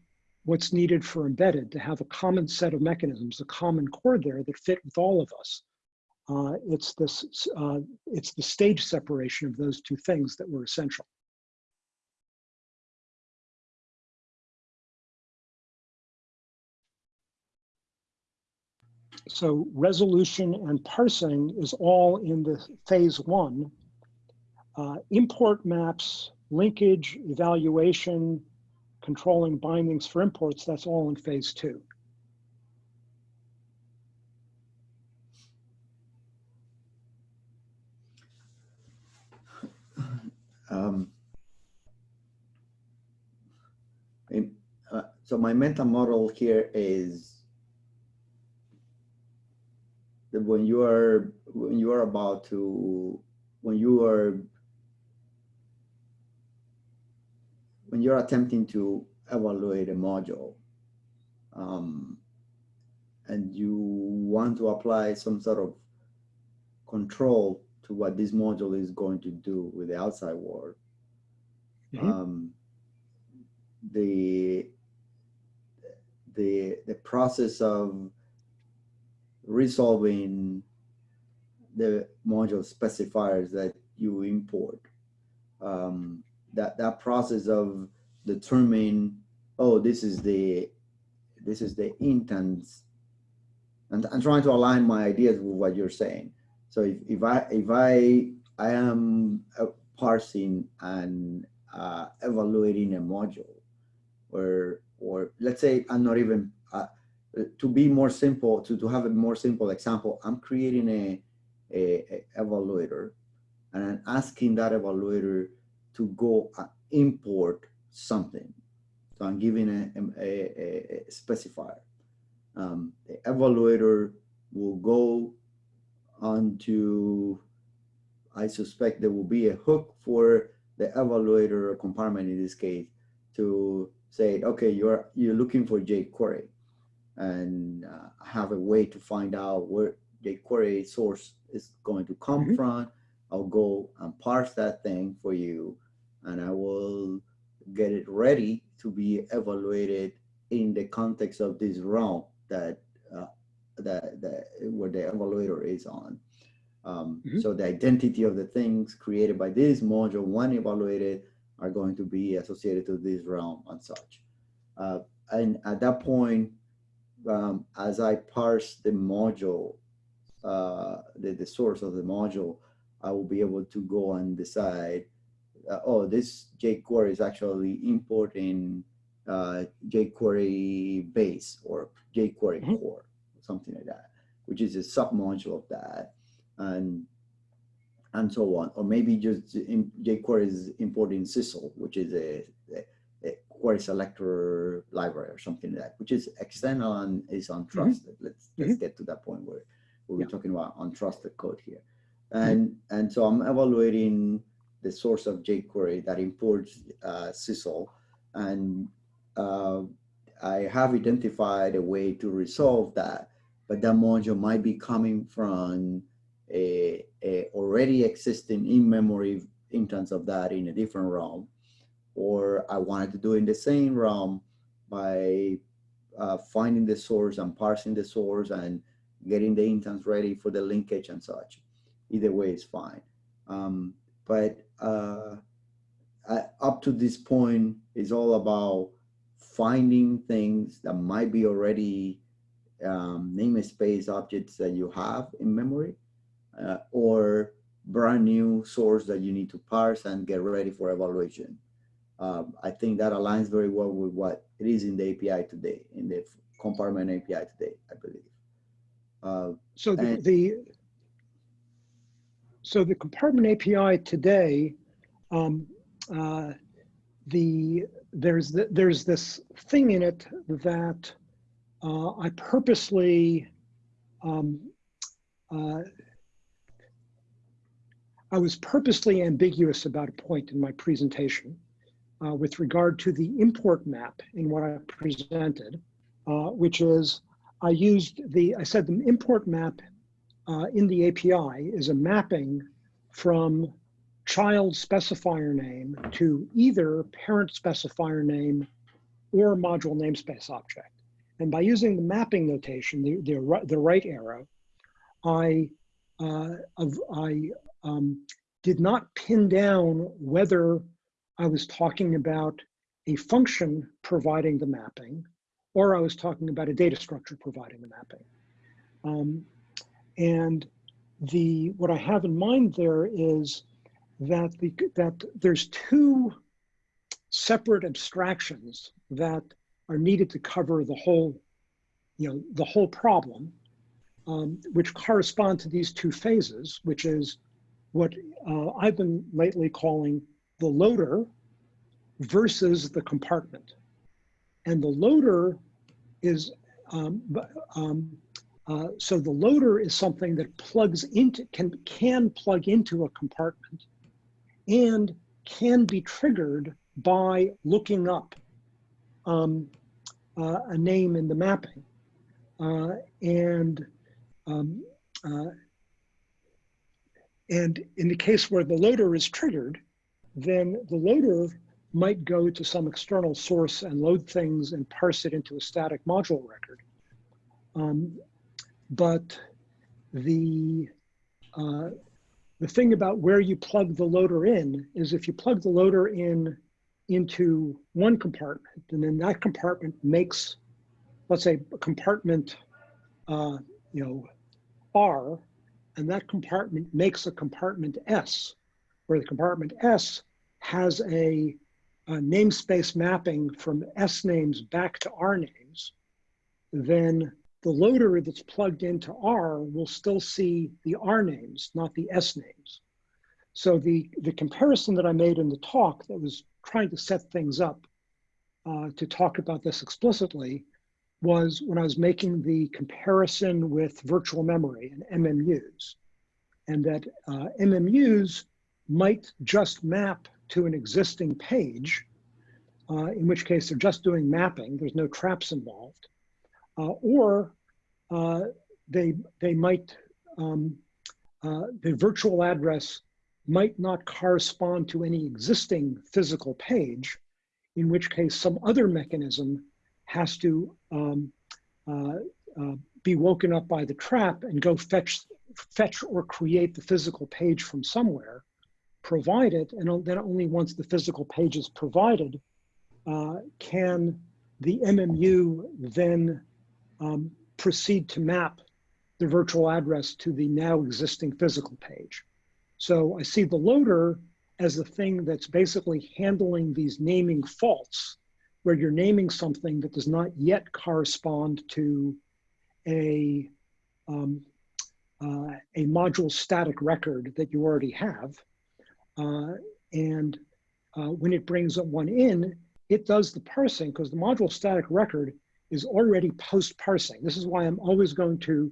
[SPEAKER 1] what's needed for embedded to have a common set of mechanisms, a common core there that fit with all of us. Uh, it's this, uh, it's the stage separation of those two things that were essential. So resolution and parsing is all in the phase one. Uh, import maps, linkage, evaluation, controlling bindings for imports, that's all in phase two.
[SPEAKER 2] Um, in- uh, so my mental model here is that when you are when you are about to when you are when you're attempting to evaluate a module um, and you want to apply some sort of control to what this module is going to do with the outside world
[SPEAKER 1] Mhm.
[SPEAKER 2] um, the the the process of resolving the module specifiers that you import. Um, that that process of determining, oh, this is the this is the intent and I'm trying to align my ideas with what you're saying. So if, if I if I I am uh, parsing and uh, evaluating a module, or or let's say I'm not even uh, to be more simple, to, to have a more simple example, I'm creating a, a, a evaluator and I'm asking that evaluator to go import something. So I'm giving a, a, a, specifier. Um, the evaluator will go onto, I suspect there will be a hook for the evaluator or compartment in this case to say, okay, you're, you're looking for jQuery and uh, have a way to find out where the query source is going to come
[SPEAKER 1] Mhm.
[SPEAKER 2] from. I'll go and parse that thing for you, and I will get it ready to be evaluated in the context of this realm that uh, that, that where the evaluator is on. Um,
[SPEAKER 1] Mhm.
[SPEAKER 2] So the identity of the things created by this module, when evaluated, are going to be associated to this realm and such. Uh, and at that point, um, as I parse the module, uh, the, the source of the module, I will be able to go and decide, uh, oh, this jQuery is actually importing uh, jQuery base or jQuery
[SPEAKER 1] Mhm.
[SPEAKER 2] core, something like that, which is a submodule of that, and and so on. Or maybe just in, jQuery is importing Sizzle, which is a, a a query selector library or something like that, which is external and is untrusted. Let's let's get to that point where, where we're talking about untrusted code here. And and so I'm evaluating the source of jQuery that imports uh, and uh, I have identified a way to resolve that, but that module might be coming from a, a already existing in-memory instance of that in a different realm or I wanted to do in the same realm by uh, finding the source and parsing the source and getting the instance ready for the linkage and such. Either way is fine. Um, but uh, up to this point is all about finding things that might be already um, namespace objects that you have in memory uh, or brand new source that you need to parse and get ready for evaluation um, I think that aligns very well with what it is in the API today, in the compartment API today, I believe. Uh,
[SPEAKER 1] So the, the so the compartment API today, um, uh, the there's the, there's this thing in it that uh, I purposely, um, uh, I was purposely ambiguous about a point in my presentation uh, with regard to the import map in what I presented, uh, which is I used the, I said the import map uh, in the API is a mapping from child specifier name to either parent specifier name or module namespace object. And by using the mapping notation, the, the, the right arrow, I, uh, I um, did not pin down whether I was talking about a function providing the mapping or I was talking about a data structure providing the mapping. Um, and the what I have in mind there is that the that there's two separate abstractions that are needed to cover the whole, you know, the whole problem, um, which correspond to these two phases, which is what uh, I've been lately calling the loader versus the compartment. And the loader is, um, um, uh, so the loader is something that plugs into, can, can plug into a compartment and can be triggered by looking up um, uh, a name in the mapping. Uh, and um, uh, and in the case where the loader is triggered, then the loader might go to some external source and load things and parse it into a static module record. Um, but the uh, the thing about where you plug the loader in is if you plug the loader in into one compartment and then that compartment makes, let's say compartment, uh, you know, R, and that compartment makes a compartment S, where the compartment S has a, a namespace mapping from S names back to R names, then the loader that's plugged into R will still see the R names, not the S names. So the, the comparison that I made in the talk that was trying to set things up uh, to talk about this explicitly was when I was making the comparison with virtual memory and MMUs, and that uh, MMUs might just map to an existing page, uh, in which case they're just doing mapping, there's no traps involved, or uh, they, they might, um, uh, the virtual address might not correspond to any existing physical page, in which case some other mechanism has to um, uh, uh, be woken up by the trap and go fetch, fetch or create the physical page from somewhere, provide it, and then only once the physical page is provided uh, can the MMU then um, proceed to map the virtual address to the now existing physical page. So I see the loader as the thing that's basically handling these naming faults where you're naming something that does not yet correspond to a, um, uh, a module static record that you already have. Uh, and uh, when it brings one in, it does the parsing because the module static record is already post-parsing. This is why I'm always going to,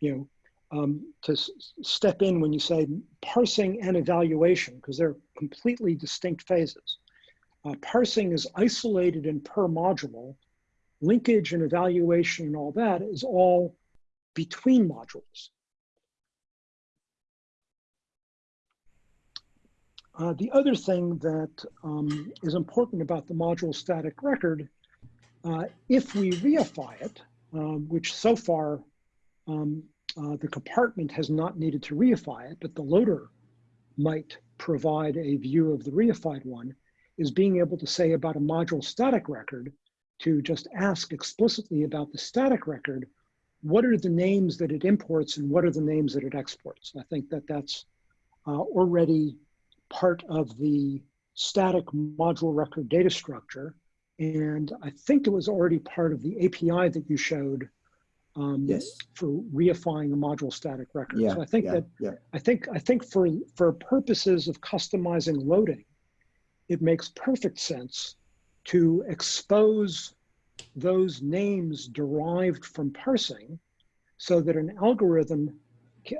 [SPEAKER 1] you know, um, to step in when you say parsing and evaluation, because they're completely distinct phases. Uh, parsing is isolated and per module. Linkage and evaluation and all that is all between modules. Uh, the other thing that um, is important about the module static record, uh, if we reify it, um, which so far um, uh, the compartment has not needed to reify it, but the loader might provide a view of the reified one, is being able to say about a module static record to just ask explicitly about the static record, what are the names that it imports and what are the names that it exports? I think that that's uh, already part of the static module record data structure. And I think it was already part of the API that you showed um,
[SPEAKER 2] Yes.
[SPEAKER 1] for reifying a module static record.
[SPEAKER 2] Yeah,
[SPEAKER 1] So I think
[SPEAKER 2] yeah,
[SPEAKER 1] that
[SPEAKER 2] yeah.
[SPEAKER 1] I think I think for for purposes of customizing loading, it makes perfect sense to expose those names derived from parsing so that an algorithm,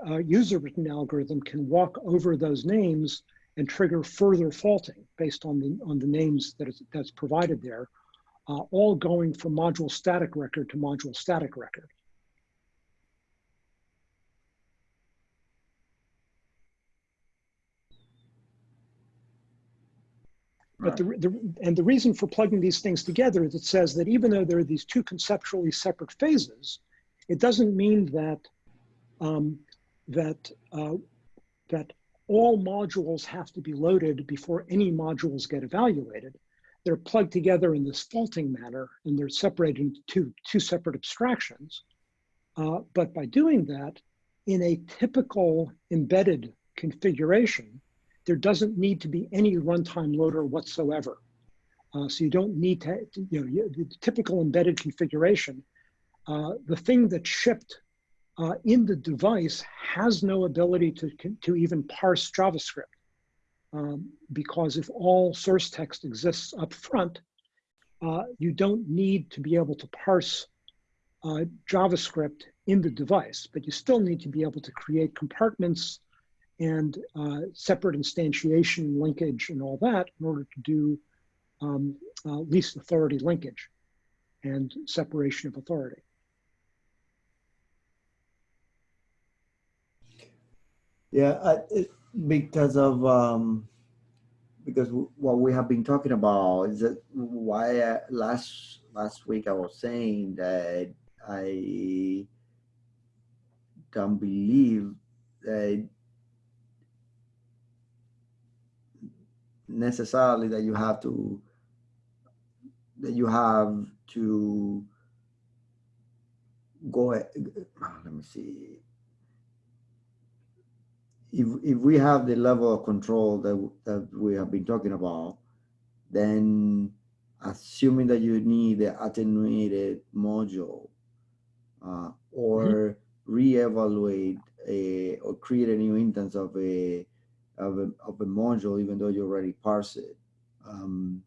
[SPEAKER 1] a user-written algorithm can walk over those names and trigger further faulting based on the, on the names that is, that's provided there, uh, all going from module static record to module static record. But the, the, and the reason for plugging these things together is it says that even though there are these two conceptually separate phases, it doesn't mean that um, that uh, that all modules have to be loaded before any modules get evaluated. They're plugged together in this faulting manner, and they're separated into two, two separate abstractions. Uh, but by doing that, in a typical embedded configuration, there doesn't need to be any runtime loader whatsoever. Uh, so you don't need to, you know, the typical embedded configuration, uh, the thing that shipped uh, in the device has no ability to, to even parse JavaScript. Um, because if all source text exists up front, uh, you don't need to be able to parse uh, JavaScript in the device, but you still need to be able to create compartments and uh, separate instantiation linkage and all that in order to do um, uh, least authority linkage and separation of authority.
[SPEAKER 2] Yeah, I, it, because of um, because what we have been talking about is that why uh, last last week I was saying that I don't believe that necessarily that you have to that you have to go let me see if if we have the level of control that that we have been talking about then assuming that you need the attenuated module uh, or mm -hmm. reevaluate a or create a new instance of a of a, of a module, even though you already parse it. Um,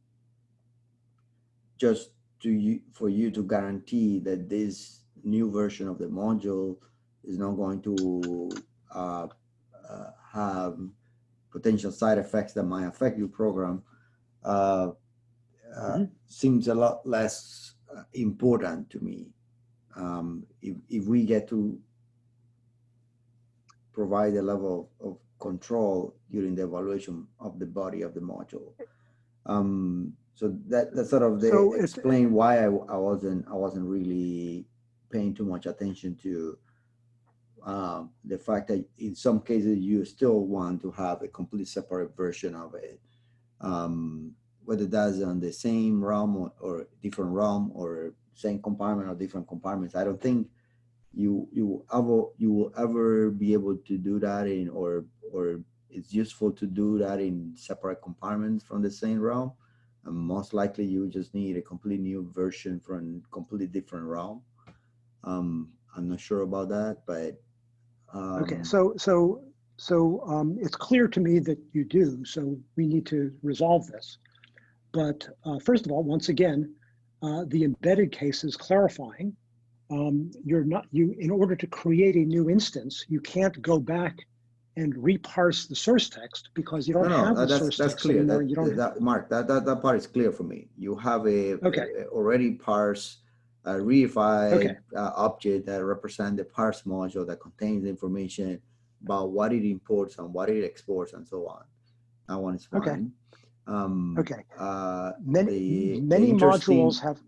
[SPEAKER 2] just to you, for you to guarantee that this new version of the module is not going to uh, uh, have potential side effects that might affect your program uh, mm -hmm. seems a lot less uh, important to me. Um, if, if we get to provide a level of control during the evaluation of the body of the module. Um, so that that sort of the so explain why I, I wasn't I wasn't really paying too much attention to uh, the fact that in some cases you still want to have a complete separate version of it, um, whether that's on the same realm or, or different realm or same compartment or different compartments. I don't think you you ever you will ever be able to do that in or or it's useful to do that in separate compartments from the same realm and most likely you just need a complete new version from completely different realm um i'm not sure about that but um,
[SPEAKER 1] okay so so so um, it's clear to me that you do so we need to resolve this but uh, first of all once again uh, the embedded case is clarifying um, you're not you in order to create a new instance you can't go back and reparse the source text because you don't
[SPEAKER 2] no, no,
[SPEAKER 1] have the
[SPEAKER 2] that's,
[SPEAKER 1] source
[SPEAKER 2] that's
[SPEAKER 1] text
[SPEAKER 2] clear.
[SPEAKER 1] anymore.
[SPEAKER 2] That,
[SPEAKER 1] you don't
[SPEAKER 2] that, Mark, that, that, that part is clear for me. You have a,
[SPEAKER 1] okay.
[SPEAKER 2] a already parsed a reified
[SPEAKER 1] okay.
[SPEAKER 2] uh, object that represent the parse module that contains information about what it imports and what it exports and so on. That one is fine.
[SPEAKER 1] Okay.
[SPEAKER 2] Um,
[SPEAKER 1] okay.
[SPEAKER 2] Uh,
[SPEAKER 1] many
[SPEAKER 2] the,
[SPEAKER 1] many
[SPEAKER 2] the
[SPEAKER 1] modules have.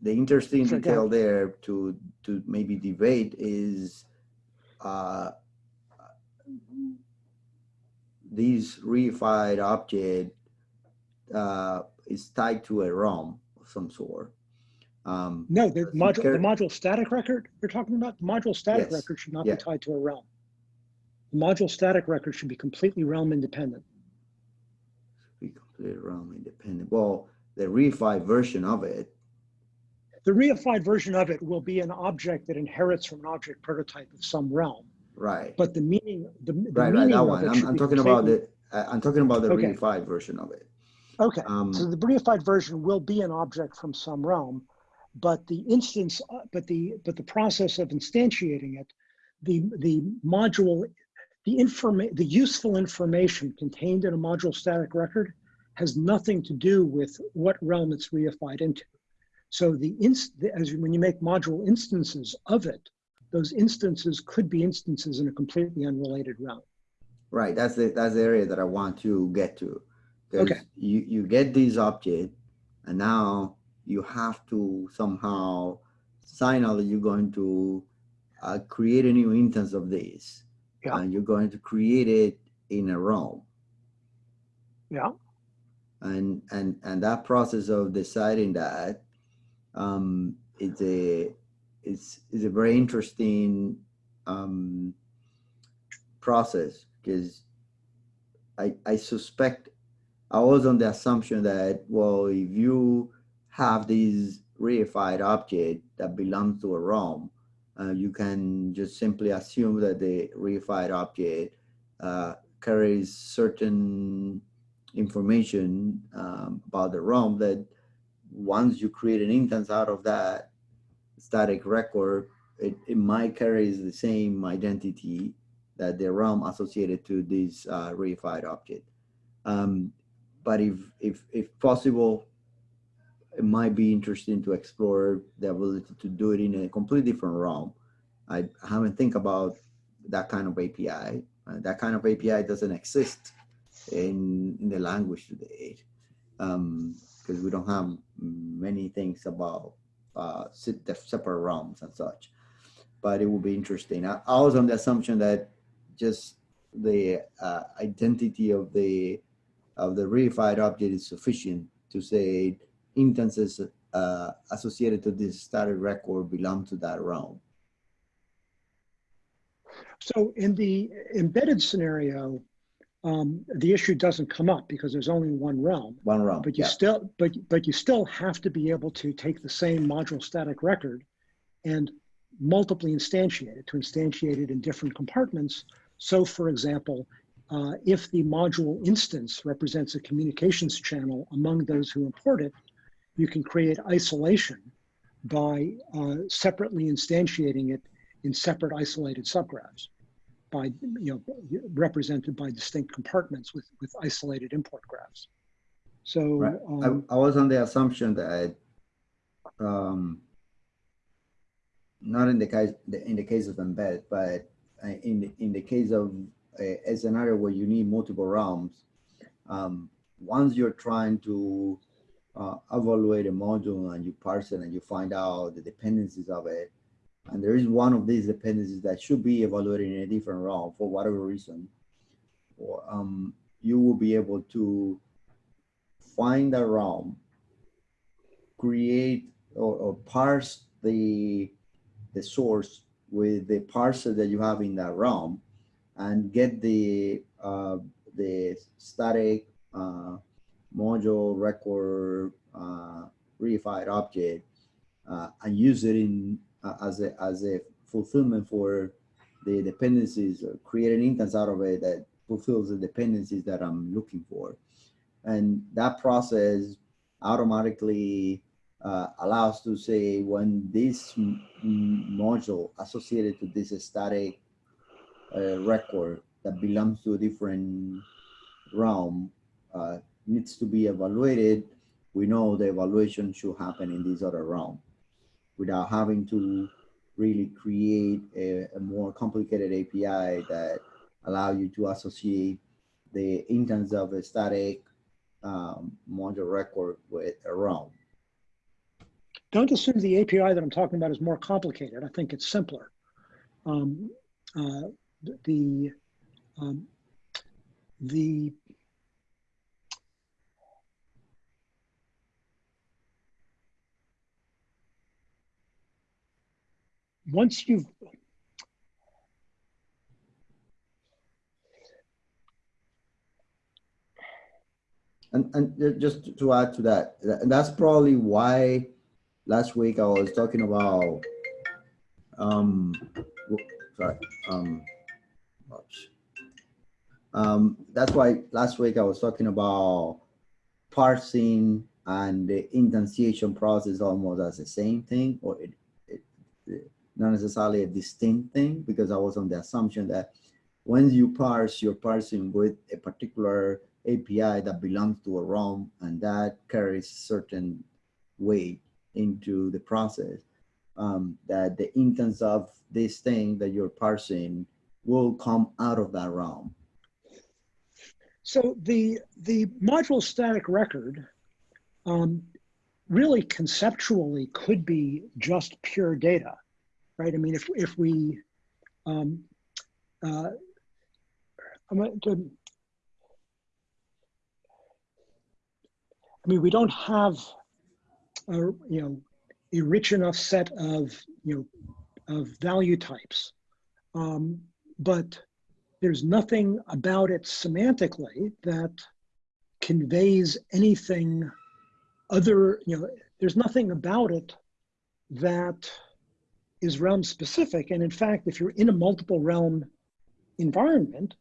[SPEAKER 2] The interesting
[SPEAKER 1] Sure,
[SPEAKER 2] detail there to to maybe debate is uh, this reified object uh, is tied to a realm of some sort. Um,
[SPEAKER 1] no, the module, the module static record you're talking about, the module static
[SPEAKER 2] yes.
[SPEAKER 1] record should not
[SPEAKER 2] yeah.
[SPEAKER 1] be tied to a realm. The module static record should be completely realm independent.
[SPEAKER 2] Be completely realm independent. Well, the reified version of it.
[SPEAKER 1] The reified version of it will be an object that inherits from an object prototype of some realm.
[SPEAKER 2] Right.
[SPEAKER 1] But the meaning, the, the
[SPEAKER 2] right,
[SPEAKER 1] meaning
[SPEAKER 2] right, that one. I'm, I'm talking about the. I'm talking about the
[SPEAKER 1] Okay.
[SPEAKER 2] reified version of it.
[SPEAKER 1] Okay,
[SPEAKER 2] Um,
[SPEAKER 1] so the reified version will be an object from some realm, but the instance, but the but the process of instantiating it, the the module, the informa- the useful information contained in a module static record has nothing to do with what realm it's reified into. So the inst as when you make module instances of it, those instances could be instances in a completely unrelated realm.
[SPEAKER 2] Right, that's the, that's the area that I want to get to.
[SPEAKER 1] Okay.
[SPEAKER 2] You, you get this object and now you have to somehow sign out that you're going to uh, create a new instance of this.
[SPEAKER 1] Yeah.
[SPEAKER 2] And you're going to create it in a realm.
[SPEAKER 1] Yeah.
[SPEAKER 2] And, and, and that process of deciding that, um, it's a, it's, it's a very interesting, um, process because I, I suspect I was on the assumption that, well, if you have this reified object that belongs to a realm, uh, you can just simply assume that the reified object uh, carries certain information um, about the realm that once you create an instance out of that static record, it, it might carry the same identity that the realm associated to this uh, reified object. Um, but if, if, if possible, might be interesting to explore the ability to do it in a completely different realm. I haven't think about that kind of API. Uh, that kind of API doesn't exist in, in the language today because we don't have many things about uh, the separate realms and such. But it will be interesting. I, I was on the assumption that just the uh, identity of the of the reified object is sufficient to say instances uh, associated to this static record belong to that realm.
[SPEAKER 1] So in the embedded scenario, um, the issue doesn't come up because there's only one realm.
[SPEAKER 2] One realm.
[SPEAKER 1] But you
[SPEAKER 2] yeah.
[SPEAKER 1] still, but but you still have to be able to take the same module static record and multiply instantiate it to instantiate it in different compartments. So, for example, uh, if the module instance represents a communications channel among those who import it, you can create isolation by uh, separately instantiating it in separate isolated subgraphs by you know represented by distinct compartments with with isolated import graphs. So
[SPEAKER 2] Right.
[SPEAKER 1] um,
[SPEAKER 2] I, I was on the assumption that um, not in the case in the case of embed, but uh, in the, in the case of a, a scenario where you need multiple realms, um, once you're trying to uh, evaluate a module and you parse it and you find out the dependencies of it, and there is one of these dependencies that should be evaluated in a different realm for whatever reason, or um, you will be able to find a realm, create or, or parse the the source with the parser that you have in that realm, and get the uh, the static uh, module record uh, reified object uh, and use it in uh, as a as a fulfillment for the dependencies or create an instance out of it that fulfills the dependencies that I'm looking for. And that process automatically uh, allows to say when this module associated to this static uh, record that belongs to a different realm uh, needs to be evaluated, we know the evaluation should happen in this other realm without having to really create a, a more complicated API that allow you to associate the instance of a static um, module record with a realm.
[SPEAKER 1] don't assume the API that I'm talking about is more complicated. I think it's simpler. Um, uh, the um, the once you've
[SPEAKER 2] And, and just to add to that, tha- that's probably why last week I was talking about, um, sorry, um, oops. um, that's why last week I was talking about parsing and the instantiation process almost as the same thing, or it- not necessarily a distinct thing, because I was on the assumption that once you parse, you're parsing with a particular API that belongs to a realm, and that carries certain weight into the process. Um, that the instance of this thing that you're parsing will come out of that realm.
[SPEAKER 1] So the, the module static record um, really conceptually could be just pure data, right? I mean, if, if we, um, uh, I'm to, I mean, we don't have, a, you know, a rich enough set of, you know, of value types. Um, but there's nothing about it semantically that conveys anything other, you know, there's nothing about it that is realm specific. And in fact, if you're in a multiple realm environment,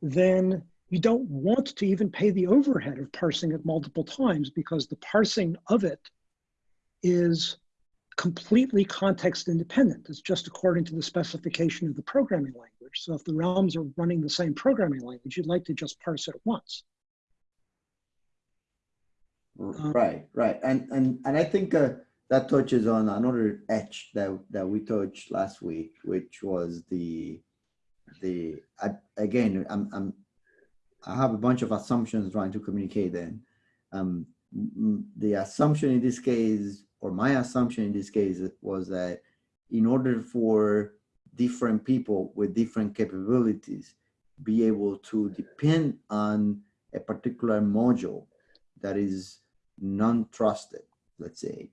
[SPEAKER 1] then you don't want to even pay the overhead of parsing it multiple times because the parsing of it is completely context independent. It's just according to the specification of the programming language. So if the realms are running the same programming language, you'd like to just parse it once.
[SPEAKER 2] Right, right. And, and, and I think uh, that touches on another edge that, that we touched last week, which was the, the, I- again, I'm, I'm, I have a bunch of assumptions trying to communicate then. Um, the assumption in this case, or my assumption in this case was that in order for different people with different capabilities be able to depend on a particular module that is non-trusted, let's say,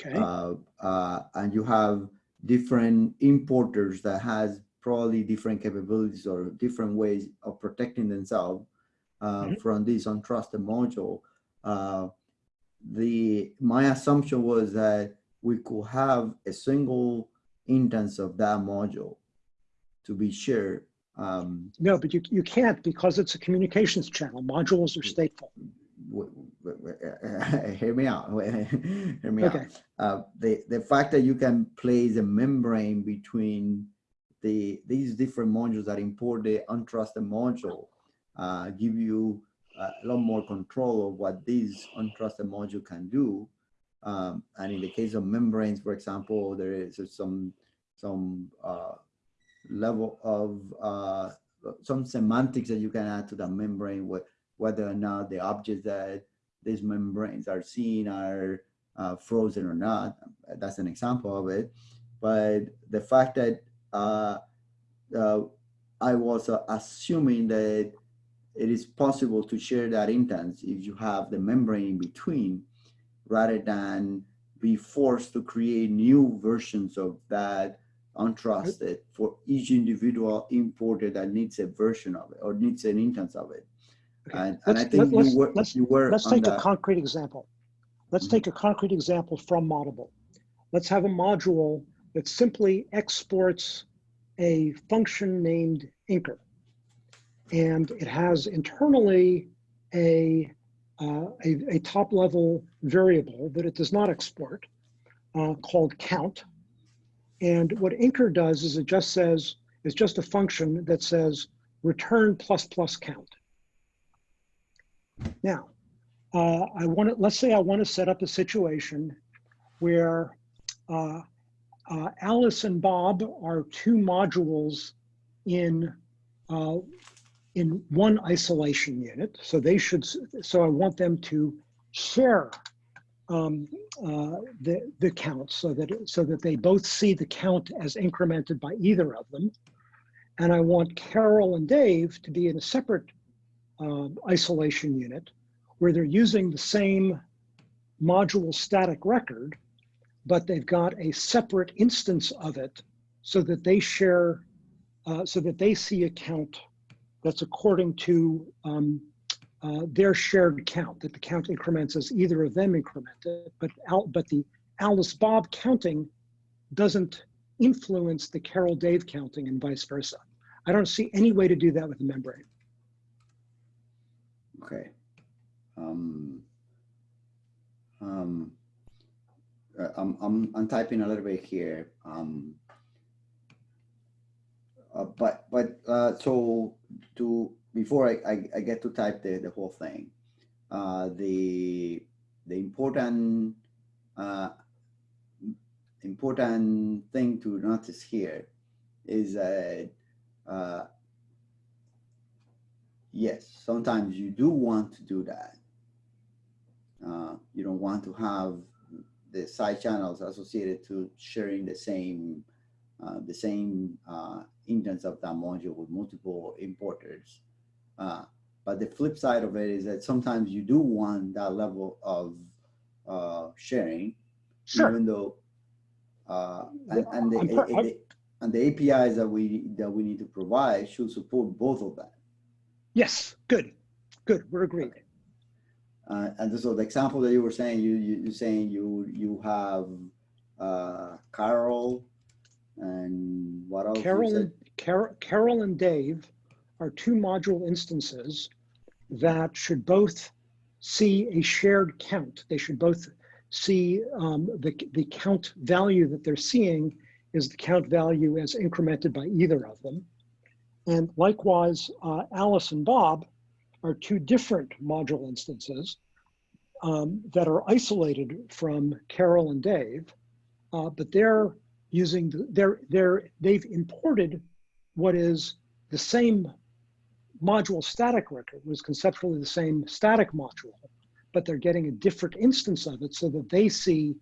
[SPEAKER 1] Okay.
[SPEAKER 2] uh, uh, and you have different importers that has probably different capabilities or different ways of protecting themselves uh,
[SPEAKER 1] Mhm.
[SPEAKER 2] from this untrusted module. Uh, the my assumption was that we could have a single instance of that module to be shared. Um,
[SPEAKER 1] No, but you, you can't because it's a communications channel. Modules are stateful.
[SPEAKER 2] hear me out. hear me
[SPEAKER 1] Okay.
[SPEAKER 2] out. Uh, the the fact that you can place a membrane between the these different modules that import the untrusted module uh, give you a lot more control of what this untrusted module can do. Um, and in the case of membranes, for example, there is some some uh, level of uh, some semantics that you can add to the membrane, wh- whether or not the objects that these membranes are seeing are uh, frozen or not. That's an example of it. But the fact that uh, uh, I was uh, assuming that it is possible to share that instance if you have the membrane in between, rather than be forced to create new versions of that untrusted for each individual importer that needs a version of it or needs an instance of it.
[SPEAKER 1] Okay.
[SPEAKER 2] And, and I
[SPEAKER 1] Let's-
[SPEAKER 2] think
[SPEAKER 1] let's-
[SPEAKER 2] you were,
[SPEAKER 1] let's-
[SPEAKER 2] you were
[SPEAKER 1] Let's take a concrete example. Let's
[SPEAKER 2] Mhm.
[SPEAKER 1] take a concrete example from Moddable. Let's have a module that simply exports a function named inker. And it has internally a, uh, a, a top level variable that it does not export uh, called count. And what inker does is it just says, it's just a function that says return plus plus count. Now, uh, I want to, let's say I want to set up a situation where uh, uh, Alice and Bob are two modules in uh, in one isolation unit. So they should, so I want them to share um, uh, the, the count so that, so that they both see the count as incremented by either of them. And I want Carol and Dave to be in a separate um, isolation unit where they're using the same module static record, but they've got a separate instance of it so that they share, uh, so that they see a count that's according to um, uh, their shared count, that the count increments as either of them incremented, but, Al, but the Alice Bob counting doesn't influence the Carol Dave counting and vice versa. I don't see any way to do that with the membrane.
[SPEAKER 2] Okay. Um, um, uh, I'm, I'm, I'm typing a little bit here. Um, uh, but, but, uh, so to, before I, I, I get to type the, the whole thing, uh, the, the important, uh, important thing to notice here is that, uh, yes, sometimes you do want to do that. Uh, you don't want to have the side channels associated to sharing the same uh, the same uh, indents of that module with multiple importers. Uh, but the flip side of it is that sometimes you do want that level of uh, sharing,
[SPEAKER 1] Sure.
[SPEAKER 2] even though uh, and, and, the,
[SPEAKER 1] I'm per-
[SPEAKER 2] and the- and the APIs that we that we need to provide should support both of that.
[SPEAKER 1] Yes, good, good, we're agreed.
[SPEAKER 2] Uh, and so the example that you were saying, you, you, you're saying you, you have, uh, Carol and what else?
[SPEAKER 1] Carol, and Carol, Carol and Dave are two module instances that should both see a shared count. They should both see um, the, the count value that they're seeing is the count value as incremented by either of them. And likewise, uh, Alice and Bob are two different module instances um, that are isolated from Carol and Dave, uh, but they're using the, they're they're they've imported what is the same module static record was conceptually the same static module, but they're getting a different instance of it so that they see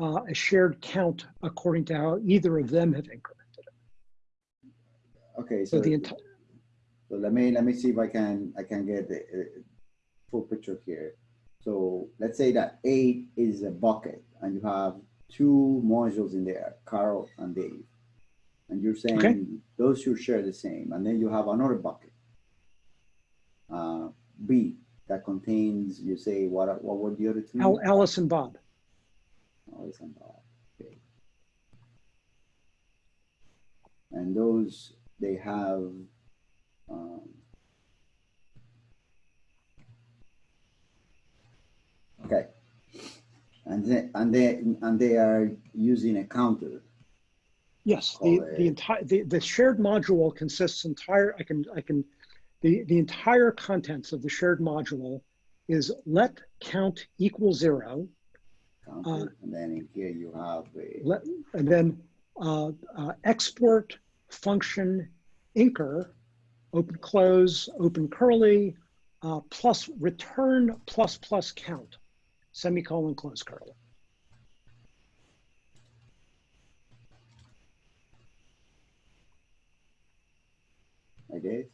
[SPEAKER 1] uh, a shared count according to how either of them have incremented it.
[SPEAKER 2] Okay,
[SPEAKER 1] So
[SPEAKER 2] so,
[SPEAKER 1] the entire
[SPEAKER 2] so let me, let me see if I can, I can get the uh, full picture here. So let's say that eight is a bucket and you have two modules in there, Carol and Dave. And you're saying those should share the same. And then you have another bucket. Uh, B that contains, you say, what, what were the other two?
[SPEAKER 1] Al- Alice and Bob.
[SPEAKER 2] Alice and Bob. Okay. And those, they have, um, okay. And then, and they, and they are using a counter.
[SPEAKER 1] Yes, the, the entire, the, the shared module consists entire, I can, I can, the, the entire contents of the shared module is let count equal zero,
[SPEAKER 2] counter, and then in here you have a,
[SPEAKER 1] let, and then uh, uh, export function inker, open close, open curly, uh, plus return plus plus count, semicolon close curly.
[SPEAKER 2] Guess.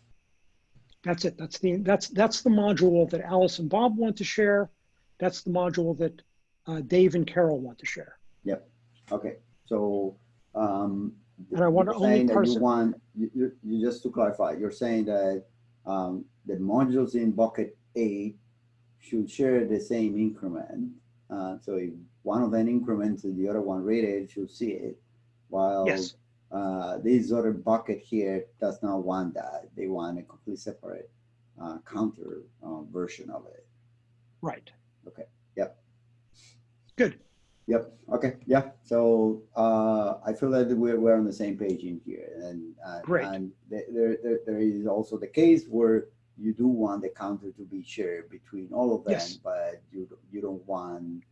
[SPEAKER 1] That's it. That's the that's that's the module that Alice and Bob want to share. That's the module that uh, Dave and Carol want to share. Yep.
[SPEAKER 2] Okay, so, um.
[SPEAKER 1] And I want to only parse
[SPEAKER 2] You want, you, you, just to clarify, you're saying that, um, the modules in bucket eight should share the same increment. Uh, so if one of them increments and the other one rated should see it. While,
[SPEAKER 1] Yes.
[SPEAKER 2] uh, this other bucket here does not want that. They want a complete separate, uh, counter, uh, version of it.
[SPEAKER 1] Right.
[SPEAKER 2] Okay, yep.
[SPEAKER 1] Good.
[SPEAKER 2] Yep. Okay. Yeah. So uh, I feel that we're, we're on the same page in here, and uh,
[SPEAKER 1] Great.
[SPEAKER 2] And there, there there there is also the case where you do want the counter to be shared between all of them,
[SPEAKER 1] Yes.
[SPEAKER 2] but you don't- you don't want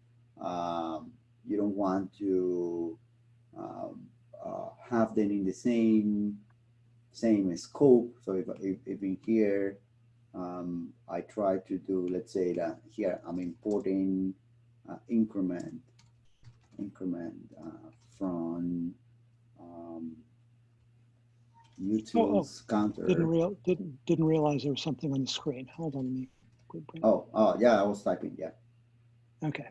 [SPEAKER 2] um, you don't want to um, uh, have them in the same same scope. So if if, if in here um, I try to do, let's say that here I'm importing uh, increment increment uh, from um, utils counter.
[SPEAKER 1] Oh, Didn't real didn't didn't realize there was something on the screen. Hold on. Let me.
[SPEAKER 2] Oh, oh, yeah, I was typing, yeah.
[SPEAKER 1] Okay.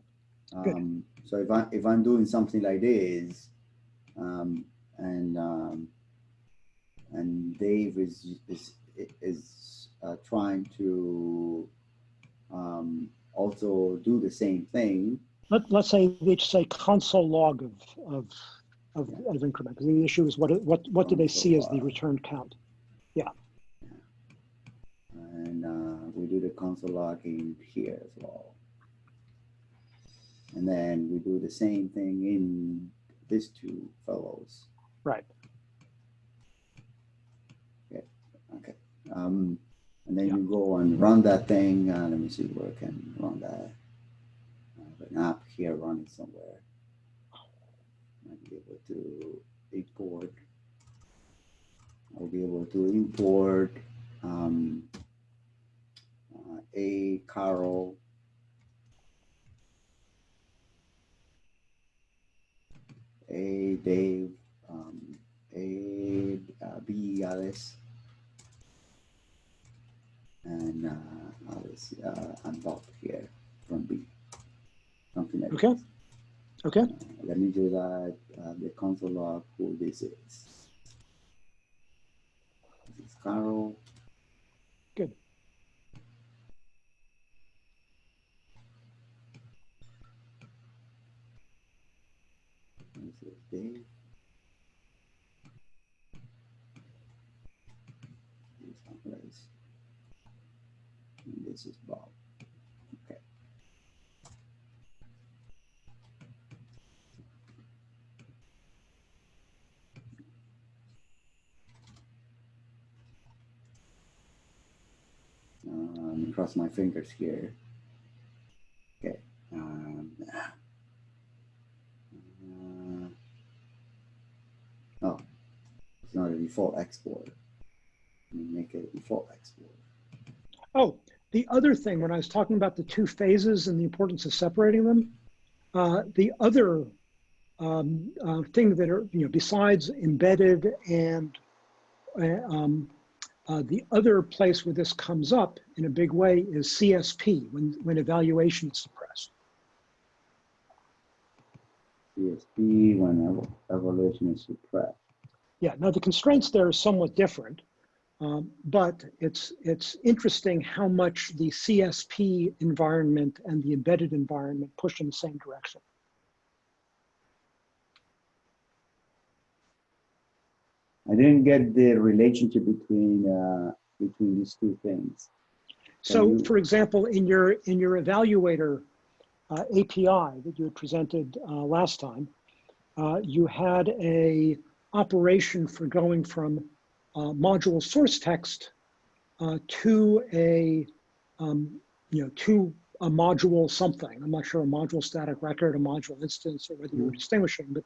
[SPEAKER 1] Good.
[SPEAKER 2] Um, so if I, if I'm doing something like this, um, and, um, and Dave is, is, is, uh, trying to, um, also do the same thing,
[SPEAKER 1] Let, let's say they say console log of of of, of increment. The issue is what what what do they see as the return count? Yeah.
[SPEAKER 2] And, uh, we do the console logging here as well. And then we do the same thing in these two fellows.
[SPEAKER 1] Right.
[SPEAKER 2] Okay. Um, and then you go and run that thing. Uh, let me see where I can run that. Have an app here running somewhere. I'll be able to import. I'll be able to import um, uh, a Carol. A Dave, um, a uh, B Alice, and uh, Alice uh, and here from B. Something like
[SPEAKER 1] Okay.
[SPEAKER 2] this.
[SPEAKER 1] Okay.
[SPEAKER 2] Uh, let me do that. Uh, the console log who this is. This is Carol.
[SPEAKER 1] Good.
[SPEAKER 2] This is Dave. This is Alice. And this is Bob. Okay. Um, cross my fingers here. Okay. Um, uh, oh, it's not a default export. Make it a default export.
[SPEAKER 1] Oh, the other thing, when I was talking about the two phases and the importance of separating them, uh, the other um, uh, thing that are, you know, besides embedded and uh, um, uh, the other place where this comes up in a big way is CSP, when, when evaluation is suppressed.
[SPEAKER 2] CSP when ev- evaluation is suppressed.
[SPEAKER 1] Yeah, now the constraints there are somewhat different, um, but it's, it's interesting how much the CSP environment and the embedded environment push in the same direction.
[SPEAKER 2] I didn't get the relationship between uh, between these two things.
[SPEAKER 1] So
[SPEAKER 2] you-
[SPEAKER 1] for example, in your, in your evaluator uh, API that you had presented uh, last time, uh, you had a operation for going from uh, module source text uh, to a, um, you know, to a module something. I'm not sure a module static record, a module instance, or whether you were distinguishing, but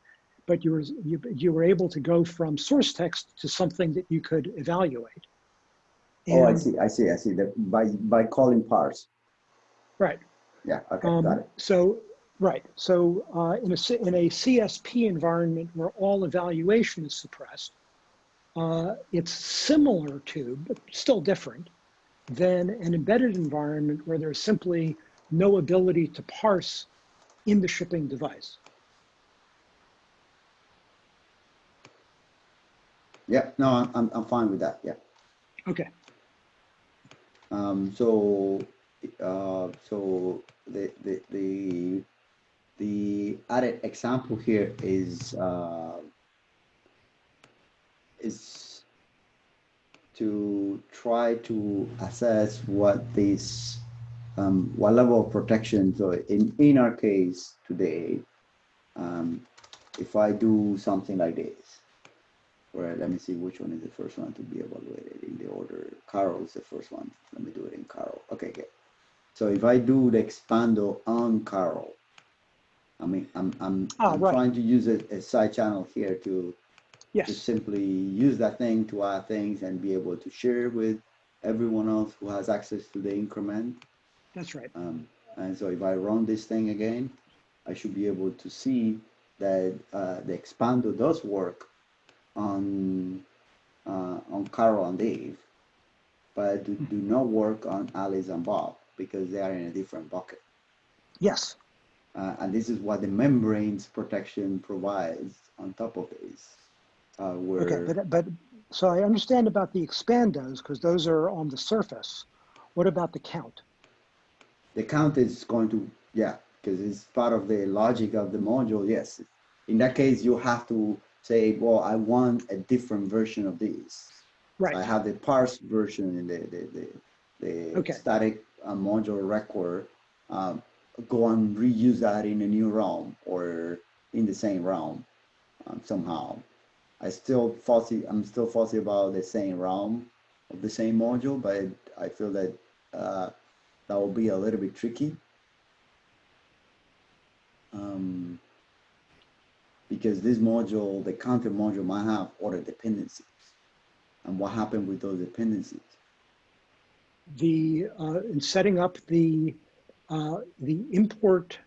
[SPEAKER 1] but you were you, you were able to go from source text to something that you could evaluate.
[SPEAKER 2] oh, I see, I see, I see. That by by calling parse.
[SPEAKER 1] Right.
[SPEAKER 2] Yeah. Okay.
[SPEAKER 1] Um,
[SPEAKER 2] got it.
[SPEAKER 1] So, right, so uh, in a, in a CSP environment where all evaluation is suppressed, uh, it's similar to, but still different, than an embedded environment where there's simply no ability to parse in the shipping device.
[SPEAKER 2] Yeah. No, I'm I'm, fine with that. Yeah.
[SPEAKER 1] Okay,
[SPEAKER 2] Um, so, uh, so the, the, the, the added example here is, uh, is to try to assess what this, um, what level of protection, so in, in our case today, um, if I do something like this, where let me see which one is the first one to be evaluated in the order. Carol is the first one. Let me do it in Carol. Okay, good. So if I do the expando on Carol, I mean, I'm I'm,
[SPEAKER 1] Ah,
[SPEAKER 2] I'm
[SPEAKER 1] right.
[SPEAKER 2] trying to use a, a side channel here to to
[SPEAKER 1] yes,
[SPEAKER 2] simply use that thing to add things and be able to share with everyone else who has access to the increment.
[SPEAKER 1] that's right.
[SPEAKER 2] Um, and so if I run this thing again, I should be able to see that uh, the expando does work on uh, on Carol and Dave, but do, do not work on Alice and Bob because they are in a different bucket.
[SPEAKER 1] Yes,
[SPEAKER 2] Uh, and this is what the membranes protection provides on top of this. Uh, where
[SPEAKER 1] okay, but, but, so I understand about the expandos, because those are on the surface. What about the count?
[SPEAKER 2] the count is going to yeah because it's part of the logic of the module yes in that case you have to say well i want a different version of this
[SPEAKER 1] Right.
[SPEAKER 2] i have the parse version in the the the, the
[SPEAKER 1] Okay.
[SPEAKER 2] static uh, module record um, go and reuse that in a new realm or in the same realm um, somehow. I still fussy. I'm still fussy about the same realm of the same module, but I feel that uh, that will be a little bit tricky. Um, because this module, the counter module might have other dependencies. And what happened with those dependencies?
[SPEAKER 1] The, uh, in setting up the, uh, the import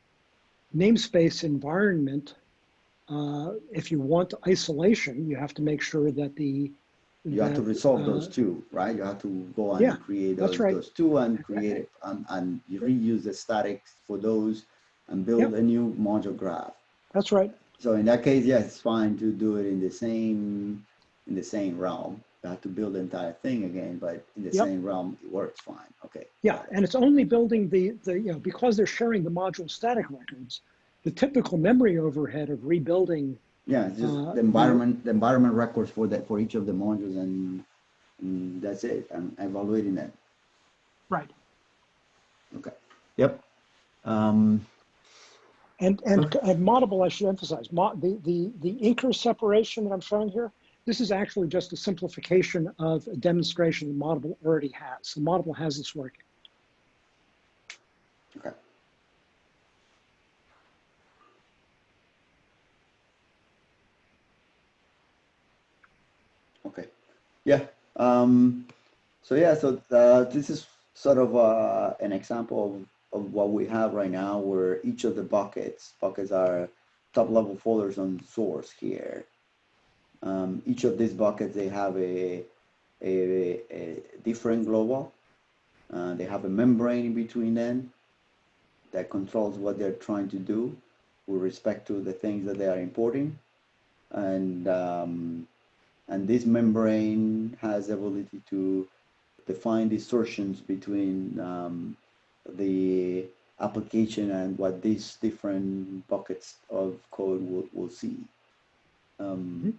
[SPEAKER 1] namespace environment, uh, if you want isolation, you have to make sure that the.
[SPEAKER 2] You have to resolve
[SPEAKER 1] uh,
[SPEAKER 2] those two, right? You have to go and
[SPEAKER 1] Yeah,
[SPEAKER 2] create those,
[SPEAKER 1] right.
[SPEAKER 2] those two and create it and, and you reuse the statics for those and build
[SPEAKER 1] Yep.
[SPEAKER 2] a new module graph.
[SPEAKER 1] That's right.
[SPEAKER 2] So in that case, yes, it's fine to do it in the same in the same realm. You have to build the entire thing again, but in the
[SPEAKER 1] Yep.
[SPEAKER 2] same realm, it works fine. Okay.
[SPEAKER 1] Yeah, and it's only building the, the, you know, because they're sharing the module static records, the typical memory overhead of rebuilding,
[SPEAKER 2] Yeah, it's just
[SPEAKER 1] Uh,
[SPEAKER 2] the environment, the environment records for that for each of the modules, and, and that's it. And evaluating that.
[SPEAKER 1] right,
[SPEAKER 2] Okay.
[SPEAKER 4] Yep. Um,
[SPEAKER 1] and, and, and Moddable, I should emphasize, mo, the, the, the inker separation that I'm showing here, this is actually just a simplification of a demonstration that Moddable already has. So Moddable has this working.
[SPEAKER 2] Okay. Okay. Yeah. Um, so yeah, so uh, this is sort of uh, an example of, of what we have right now where each of the buckets, buckets are top level folders on source here. Um, each of these buckets, they have a, a, a different global. Uh, they have a membrane in between them that controls what they're trying to do with respect to the things that they are importing. And, um, and this membrane has the ability to define distortions between um, the application and what these different buckets of code will, will see. Um,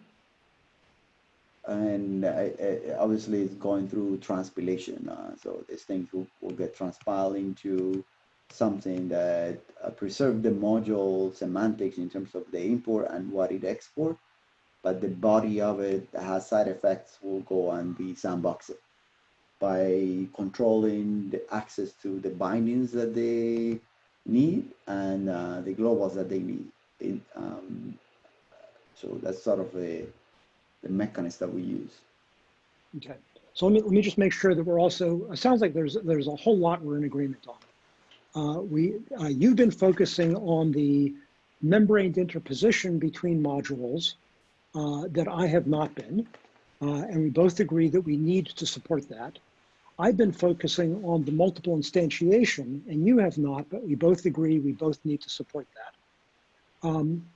[SPEAKER 2] and I, I, obviously it's going through transpilation. Uh, so these things will, will get transpiled into something that uh, preserve the module semantics in terms of the import and what it export, but the body of it has side effects will go and be sandboxed by controlling the access to the bindings that they need and uh, the globals that they need. Um, so that's sort of a, the mechanism that we use.
[SPEAKER 1] Okay. So let me, let me just make sure that we're also, it sounds like there's, there's a whole lot we're in agreement on. Uh, we, uh, you've been focusing on the membraned interposition between modules uh, that I have not been. Uh, and we both agree that we need to support that. I've been focusing on the multiple instantiation and you have not, but we both agree we both need to support that. Um,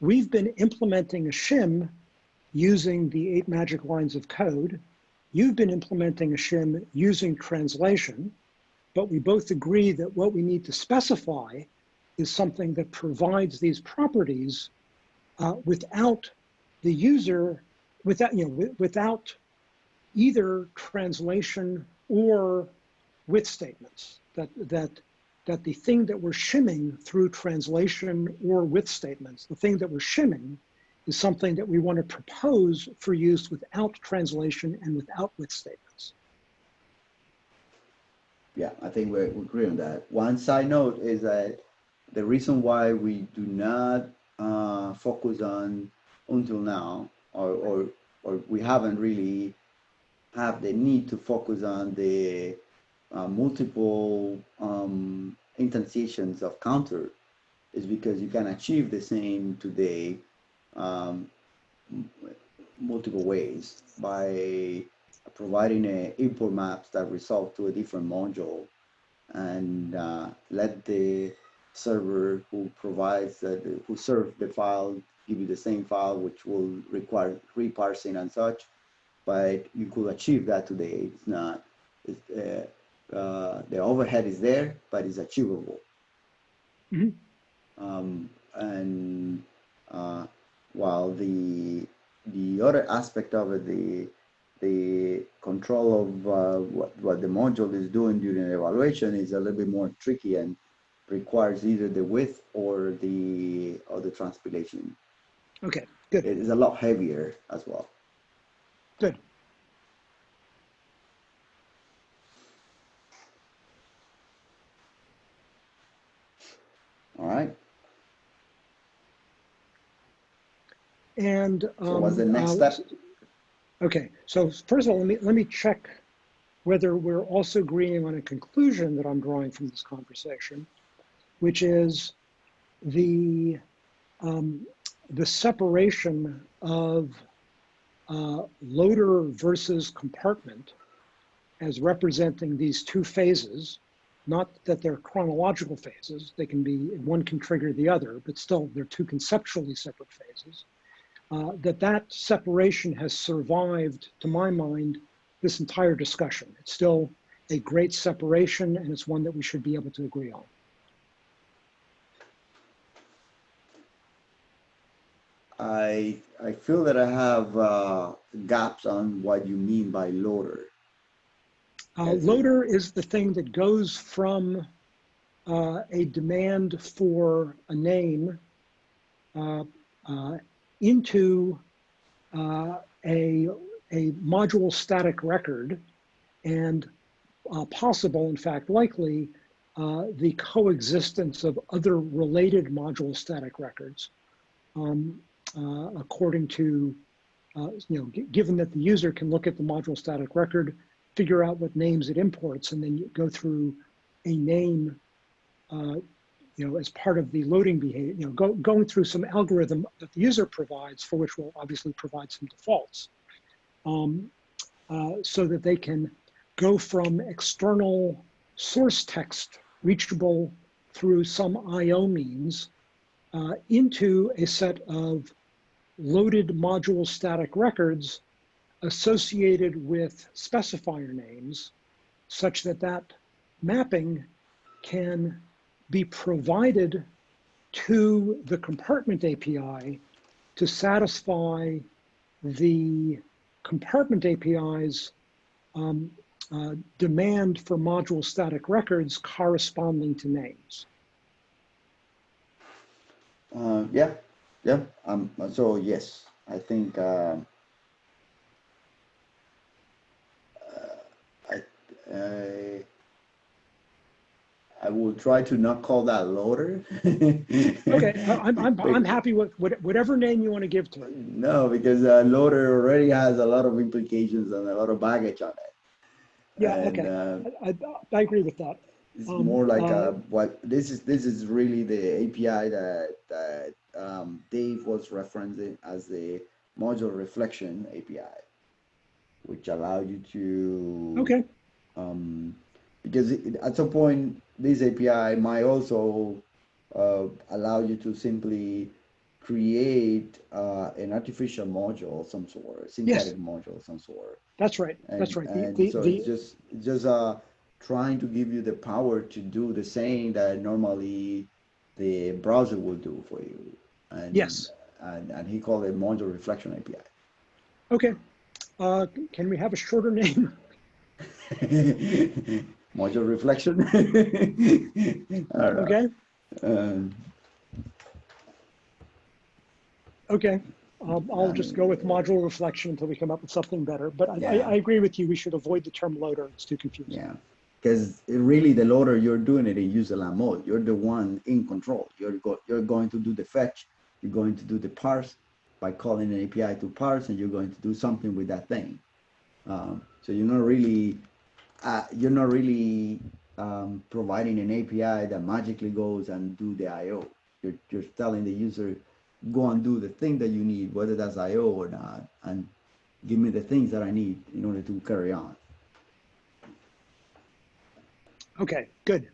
[SPEAKER 1] we've been implementing a shim using the eight magic lines of code. You've been implementing a shim using translation, but we both agree that what we need to specify is something that provides these properties uh, without the user, without, you know, without either translation or with statements. That, that, that the thing that we're shimming through translation or with statements, the thing that we're shimming is something that we want to propose for use without translation and without with statements.
[SPEAKER 2] Yeah, I think we agree on that. One side note is that the reason why we do not uh, focus on until now, or, or or we haven't really have the need to focus on the uh, multiple um, instantiations of counter, is because you can achieve the same today um, multiple ways by providing a import maps that resolve to a different module and uh, let the server who provides uh, the, who serve the file give you the same file which will require reparsing and such but you could achieve that today it's not it's, uh, uh, the overhead is there but it's achievable
[SPEAKER 1] Mhm.
[SPEAKER 2] um, and uh, while the the other aspect of it the the control of uh, what, what the module is doing during evaluation is a little bit more tricky and requires either the with or the or the transpilation.
[SPEAKER 1] Okay, good.
[SPEAKER 2] It is a lot heavier as well.
[SPEAKER 1] Good.
[SPEAKER 2] All right.
[SPEAKER 1] And
[SPEAKER 2] So what's the
[SPEAKER 1] um,
[SPEAKER 2] next
[SPEAKER 1] uh,
[SPEAKER 2] step?
[SPEAKER 1] Okay, so first of all, let me let me check whether we're also agreeing on a conclusion that I'm drawing from this conversation, which is the um, the separation of uh, loader versus compartment as representing these two phases. Not that they're chronological phases; they can be one can trigger the other, but still they're two conceptually separate phases uh, that that separation has survived, to my mind, this entire discussion. It's still a great separation, and it's one that we should be able to agree on.
[SPEAKER 2] I I feel that I have uh, gaps on what you mean by loader.
[SPEAKER 1] Uh, loader is the thing that goes from uh, a demand for a name uh, uh, into uh, a, a module static record and possible, in fact, likely, the coexistence of other related module static records. Um, according to, uh, you know, given that the user can look at the module static record, figure out what names it imports, and then go through a name, uh, you know, as part of the loading behavior, you know, go, going through some algorithm that the user provides, for which we'll obviously provide some defaults, um, uh, so that they can go from external source text reachable through some I/O means uh, into a set of loaded module static records associated with specifier names such that that mapping can be provided to the compartment API to satisfy the compartment API's um, uh, demand for module static records corresponding to names.
[SPEAKER 2] Uh, yeah, yeah. Um. So yes, I think. Uh, uh, I. I I will try to not call that loader.
[SPEAKER 1] Okay, I'm, I'm, I'm happy with whatever name you want to give to it.
[SPEAKER 2] No, because uh, loader already has a lot of implications and a lot of baggage on it.
[SPEAKER 1] Yeah,
[SPEAKER 2] And,
[SPEAKER 1] okay.
[SPEAKER 2] uh,
[SPEAKER 1] I, I, I agree with that.
[SPEAKER 2] It's
[SPEAKER 1] Um,
[SPEAKER 2] more like
[SPEAKER 1] uh,
[SPEAKER 2] uh, what this is. This is really the API that that um, Dave was referencing as the module reflection API, which allow you to
[SPEAKER 1] Okay,
[SPEAKER 2] um, because it, at some point this API might also uh, allow you to simply create uh, an artificial module of some sort, synthetic module of some sort.
[SPEAKER 1] that's right,
[SPEAKER 2] And,
[SPEAKER 1] that's right.
[SPEAKER 2] And
[SPEAKER 1] the,
[SPEAKER 2] so
[SPEAKER 1] the,
[SPEAKER 2] it's just just uh trying to give you the power to do the same that normally the browser will do for you. And,
[SPEAKER 1] Yes.
[SPEAKER 2] And, and he called it module reflection API.
[SPEAKER 1] okay. Uh, can we have a shorter name?
[SPEAKER 2] module reflection. All right.
[SPEAKER 1] Okay,
[SPEAKER 2] Um,
[SPEAKER 1] okay. Um, I'll just go with module reflection until we come up with something better. But I, I, I agree with you. We should avoid the term loader. It's too confusing.
[SPEAKER 2] yeah. Because really, the loader you're doing it in user land mode. You're the one in control. You're go, you're going to do the fetch. You're going to do the parse by calling an API to parse, and you're going to do something with that thing. Um, so you're not really uh, you're not really um, providing an API that magically goes and do the I/O. You're you're telling the user go and do the thing that you need, whether that's I/O or not, and give me the things that I need in order to carry on.
[SPEAKER 1] Okay, good.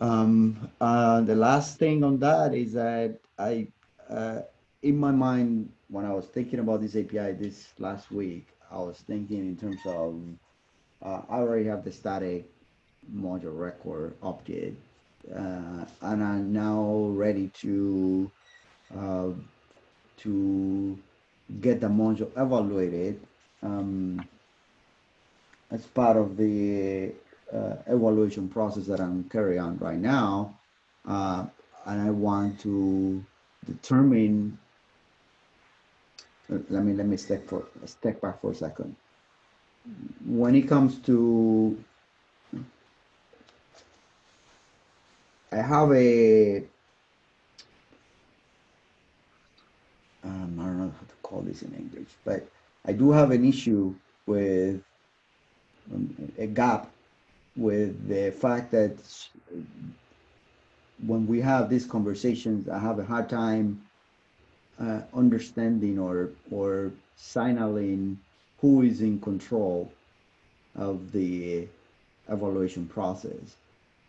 [SPEAKER 2] Um, uh, the last thing on that is that I, uh, in my mind, when I was thinking about this API this last week, I was thinking in terms of, uh, I already have the static module record object, uh, and I'm now ready to, uh, to get the module evaluated, um, as part of the evaluation process that I'm carrying on right now, uh, and I want to determine. uh, Let me let me step for step back for a second. When it comes to, I have a. Um, I don't know how to call this in English, but I do have an issue with um, a gap with the fact that when we have these conversations, I have a hard time uh, understanding or or signaling who is in control of the evaluation process,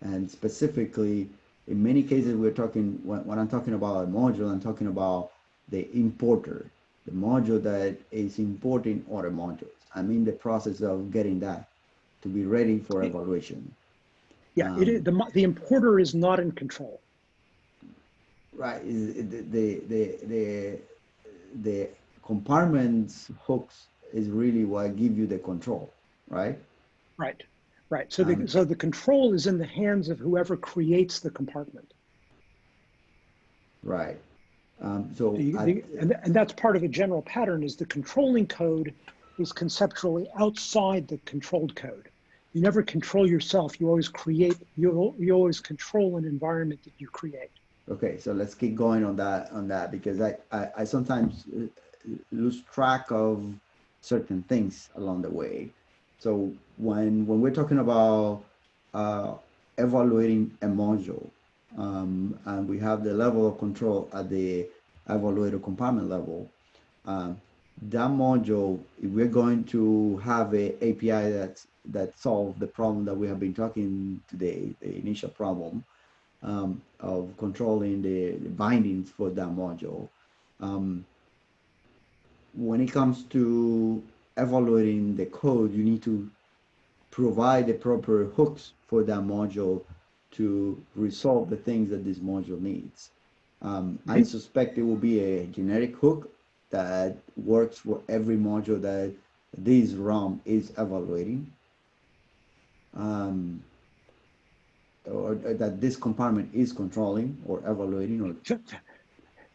[SPEAKER 2] and specifically, in many cases, we're talking when, when I'm talking about a module, I'm talking about the importer, the module that is importing other modules. I'm in the process of getting that to be ready for evaluation.
[SPEAKER 1] Yeah, it is, the, the importer is not in control.
[SPEAKER 2] Right, the, the, the, the, the compartments hooks is really what give you the control, right?
[SPEAKER 1] Right, right. So the,
[SPEAKER 2] Um,
[SPEAKER 1] so the control is in the hands of whoever creates the compartment.
[SPEAKER 2] Right. Um, so,
[SPEAKER 1] The-
[SPEAKER 2] I-
[SPEAKER 1] the- And, and that's part of a general pattern is the controlling code is conceptually outside the controlled code. You never control yourself. You always create, you, you always control an environment that you create.
[SPEAKER 2] okay, so let's keep going on that, on that, because I, I, I sometimes uh, lose track of certain things along the way. So when, when we're talking about, uh, evaluating a module, um, and we have the level of control at the evaluator compartment level, um, that module, if we're going to have a API that's, that solve the problem that we have been talking today, the initial problem, um, of controlling the, the bindings for that module. Um, when it comes to evaluating the code, you need to provide the proper hooks for that module to resolve the things that this module needs. Um, I
[SPEAKER 1] Mhm.
[SPEAKER 2] suspect it will be a generic hook that works for every module that this realm is evaluating. Um, or that this compartment is controlling or evaluating or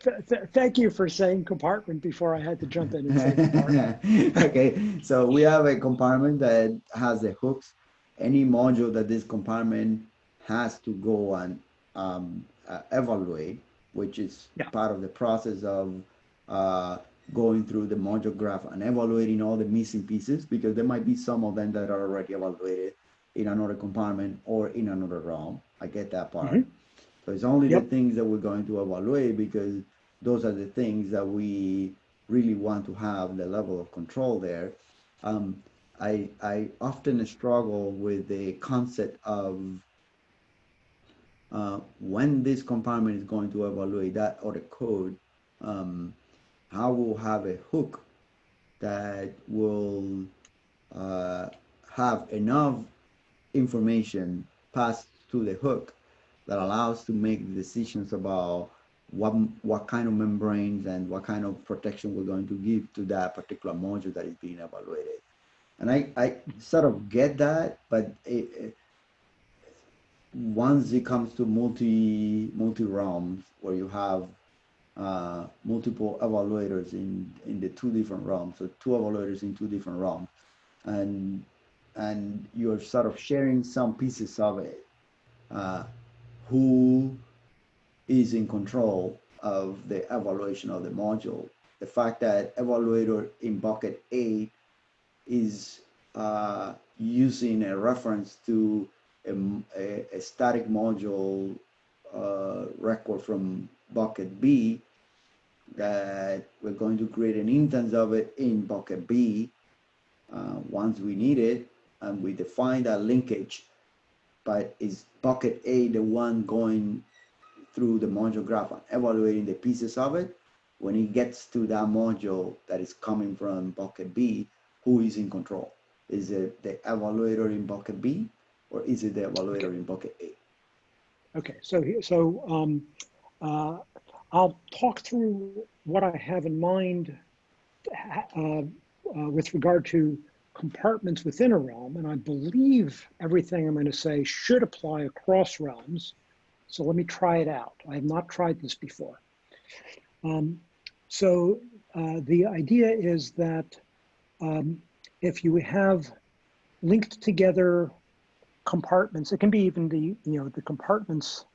[SPEAKER 1] Th- th- Thank you for saying compartment before I had to jump in and say compartment.
[SPEAKER 2] okay, so we have a compartment that has the hooks. Any module that this compartment has to go and um, uh, evaluate, which is
[SPEAKER 1] Yeah.
[SPEAKER 2] part of the process of uh, going through the module graph and evaluating all the missing pieces, because there might be some of them that are already evaluated in another compartment or in another realm. I get that part.
[SPEAKER 1] Mhm.
[SPEAKER 2] So it's only
[SPEAKER 1] Yep.
[SPEAKER 2] the things that we're going to evaluate because those are the things that we really want to have the level of control there. Um, I, I often struggle with the concept of uh, when this compartment is going to evaluate that other code, um, how we'll have a hook that will uh, have enough information passed to the hook that allows to make decisions about what what kind of membranes and what kind of protection we're going to give to that particular module that is being evaluated. And I, I sort of get that, but it, it- once it comes to multi multi realms where you have uh, multiple evaluators in in the two different realms, so two evaluators in two different realms, and and you're sort of sharing some pieces of it. Uh, who is in control of the evaluation of the module. The fact that evaluator in bucket A is uh, using a reference to a a static module uh, record from bucket B, that we're going to create an instance of it in bucket B uh, once we need it, and we define that linkage but is bucket A the one going through the module graph and evaluating the pieces of it? When it gets to that module that is coming from bucket B, who is in control? Is it the evaluator in bucket B or is it the evaluator in bucket A?
[SPEAKER 1] Okay, so, so um, uh, I'll talk through what I have in mind uh, uh, with regard to compartments within a realm, and I believe everything I'm going to say should apply across realms. So let me try it out. I have not tried this before. Um, so uh, the idea is that um, if you have linked together compartments, it can be even the, you know, the compartments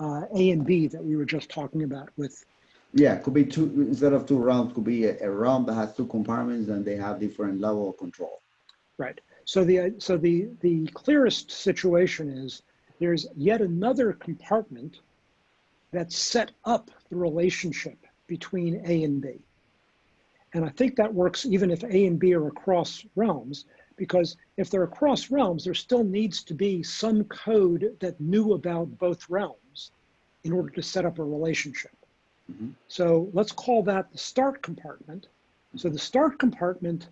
[SPEAKER 1] uh, A and B that we were just talking about with,
[SPEAKER 2] Yeah, could be two, instead of two realms, could be a, a realm that has two compartments and they have different level of control.
[SPEAKER 1] right. So the, so the, the clearest situation is there's yet another compartment that set up the relationship between A and B. And I think that works even if A and B are across realms, because if they're across realms, there still needs to be some code that knew about both realms in order to set up a relationship.
[SPEAKER 2] Mhm.
[SPEAKER 1] So let's call that the start compartment. So the start compartment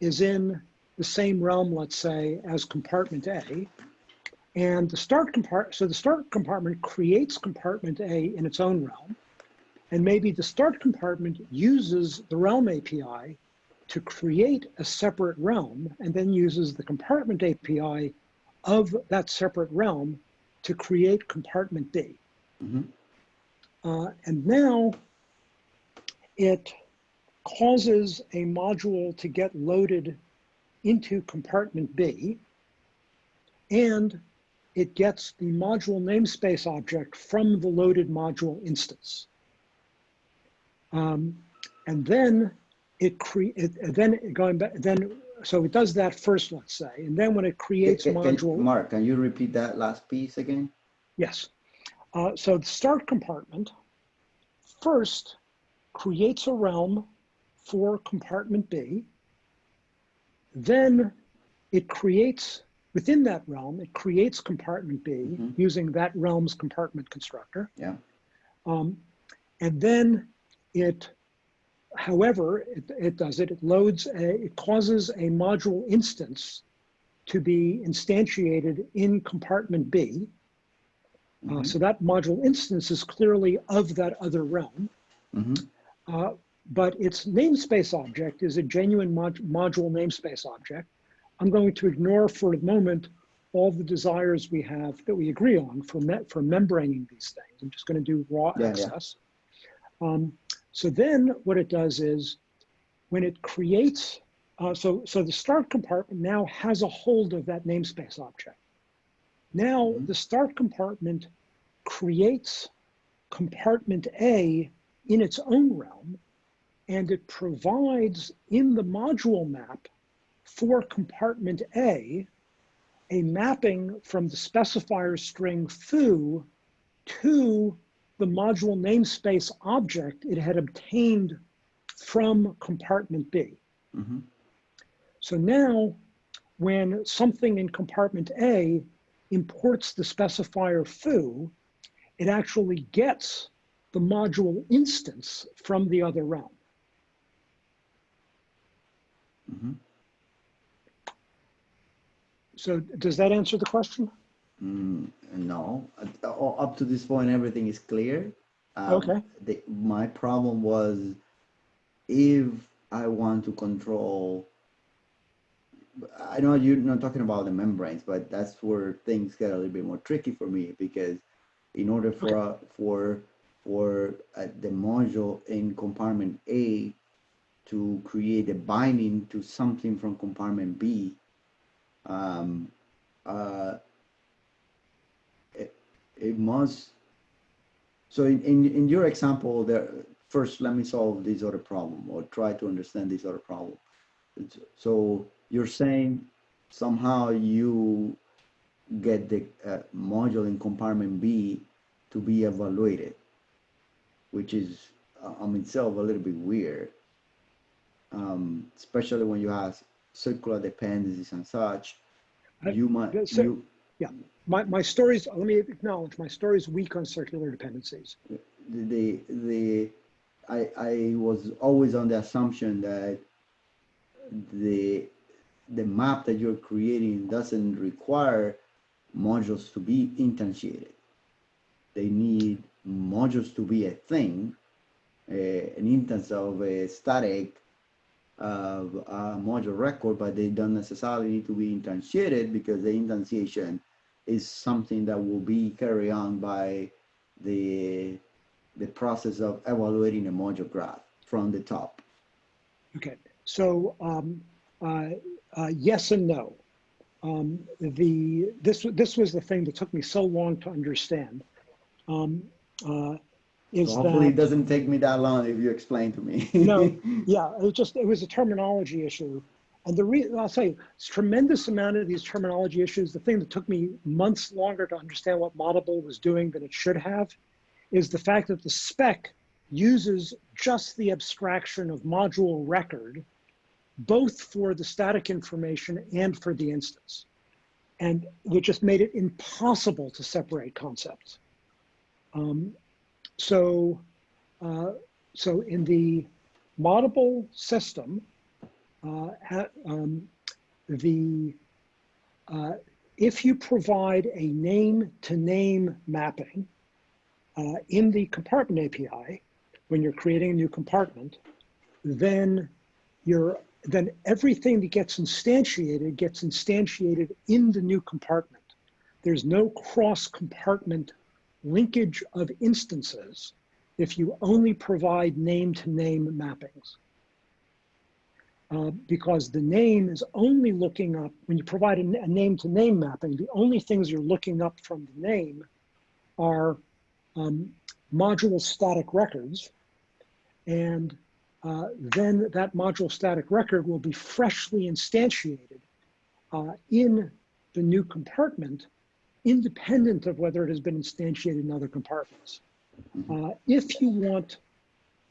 [SPEAKER 1] is in the same realm, let's say, as compartment A. And the start compart, so the start compartment creates compartment A in its own realm. And maybe the start compartment uses the realm API to create a separate realm and then uses the compartment API of that separate realm to create compartment B.
[SPEAKER 2] Mhm.
[SPEAKER 1] Uh, and now it causes a module to get loaded into compartment B and it gets the module namespace object from the loaded module instance. Um, and then it create, then going back, then, so it does that first, let's say, and then when it creates
[SPEAKER 2] Can- can-
[SPEAKER 1] module,
[SPEAKER 2] Mark, can you repeat that last piece again?
[SPEAKER 1] yes. Uh, so the start compartment first creates a realm for compartment B. Then it creates, within that realm, it creates compartment B
[SPEAKER 2] Mhm.
[SPEAKER 1] using that realm's compartment constructor.
[SPEAKER 2] Yeah.
[SPEAKER 1] Um, and then it, however, it, it does it, it loads, a, it causes a module instance to be instantiated in compartment B. Uh,
[SPEAKER 2] Mhm.
[SPEAKER 1] so that module instance is clearly of that other realm.
[SPEAKER 2] Mm -hmm.
[SPEAKER 1] Uh, but its namespace object is a genuine mod module namespace object. I'm going to ignore for the moment all the desires we have that we agree on for, me for membraning these things. I'm just going to do raw
[SPEAKER 2] Yeah, yeah.
[SPEAKER 1] access. Um, so then what it does is when it creates, uh, so, so the start compartment now has a hold of that namespace object. Now
[SPEAKER 2] Mhm.
[SPEAKER 1] the start compartment creates compartment A in its own realm, and it provides in the module map for compartment A a mapping from the specifier string foo to the module namespace object it had obtained from compartment B.
[SPEAKER 2] Mhm.
[SPEAKER 1] So now, when something in compartment A imports the specifier foo, it actually gets the module instance from the other realm.
[SPEAKER 2] Mhm.
[SPEAKER 1] So does that answer the question?
[SPEAKER 2] Mm, no, Uh, up to this point, everything is clear. Um,
[SPEAKER 1] Okay.
[SPEAKER 2] The, my problem was if I want to control, I know you're not talking about the membranes, but that's where things get a little bit more tricky for me because in order for, uh, for, for uh, the module in compartment A to create a binding to something from compartment B, um, uh, it, must so in, in, in your example there first let me solve this other problem or try to understand this other problem. It's- so you're saying somehow you get the uh, module in compartment b to be evaluated which is uh, on itself a little bit weird um, especially when you have circular dependencies and such.
[SPEAKER 1] I-
[SPEAKER 2] you might
[SPEAKER 1] yeah, so-
[SPEAKER 2] you
[SPEAKER 1] My, my story's, let me acknowledge, my story's weak on circular dependencies.
[SPEAKER 2] the the I I was always on the assumption that the the map that you're creating doesn't require modules to be instantiated. They need modules to be a thing, an instance of a static uh, module record, but they don't necessarily need to be instantiated because the instantiation is something that will be carried on by the the process of evaluating a module graph from the top.
[SPEAKER 1] Okay, so um, uh, uh, yes and no. Um, the this this was the thing that took me so long to understand. Um, uh, is
[SPEAKER 2] So hopefully it doesn't take me that long if you explain to me.
[SPEAKER 1] No. yeah, it was just it was a terminology issue, and the reason I'll say it's tremendous amount of these terminology issues. The thing that took me months longer to understand what Moddable was doing than it should have, is the fact that the spec uses just the abstraction of module record, both for the static information and for the instance. And it just made it impossible to separate concepts. Um, so, uh, so in the moddable system, uh, um, the uh, if you provide a name to name mapping uh, in the compartment API, when you're creating a new compartment, then you're then everything that gets instantiated gets instantiated in the new compartment. There's no cross compartment linkage of instances if you only provide name to name mappings. Uh, because the name is only looking up, when you provide a, name to name mapping, the only things you're looking up from the name are um, module static records. And uh, then that module static record will be freshly instantiated uh, in the new compartment, independent of whether it has been instantiated in other compartments. Uh, if you want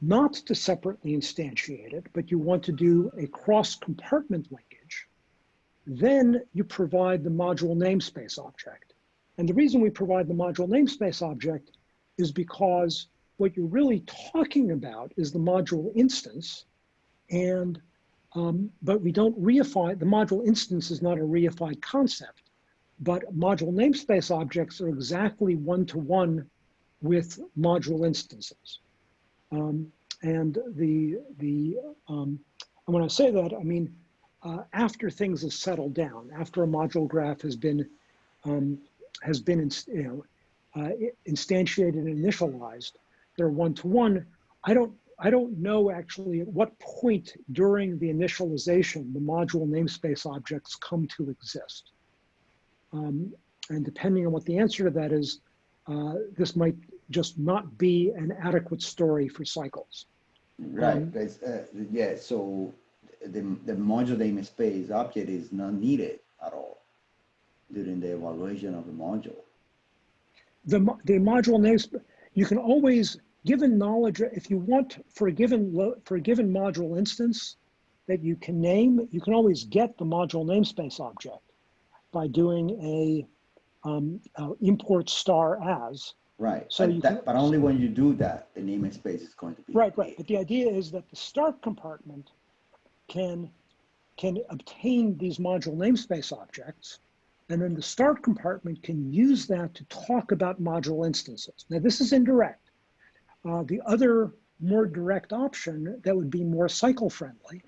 [SPEAKER 1] not to separately instantiate it, but you want to do a cross compartment linkage, then you provide the module namespace object. And the reason we provide the module namespace object is because what you're really talking about is the module instance. And, um, but we don't reify, the module instance is not a reified concept, but module namespace objects are exactly one-to-one with module instances. Um, and the, the um, and when I say that, I mean, uh, after things have settled down, after a module graph has been, um, has been, ins- you know, uh, instantiated and initialized, they're one-to-one. I don't, I don't know actually at what point during the initialization the module namespace objects come to exist. Um, and depending on what the answer to that is, uh, this might just not be an adequate story for cycles.
[SPEAKER 2] Right,
[SPEAKER 1] Um,
[SPEAKER 2] uh, yeah, so the, the module namespace object is not needed at all during the evaluation of the module.
[SPEAKER 1] The, the module names, you can always, given knowledge, if you want for a given, for a given module instance that you can name, you can always get the module namespace object by doing a um, uh, import star as.
[SPEAKER 2] Right,
[SPEAKER 1] So
[SPEAKER 2] but that, but only when you do that, the namespace is going to be.
[SPEAKER 1] Right, right. But the idea is that the start compartment can, can obtain these module namespace objects. And then the start compartment can use that to talk about module instances. Now, this is indirect. Uh, the other more direct option that would be more cycle friendly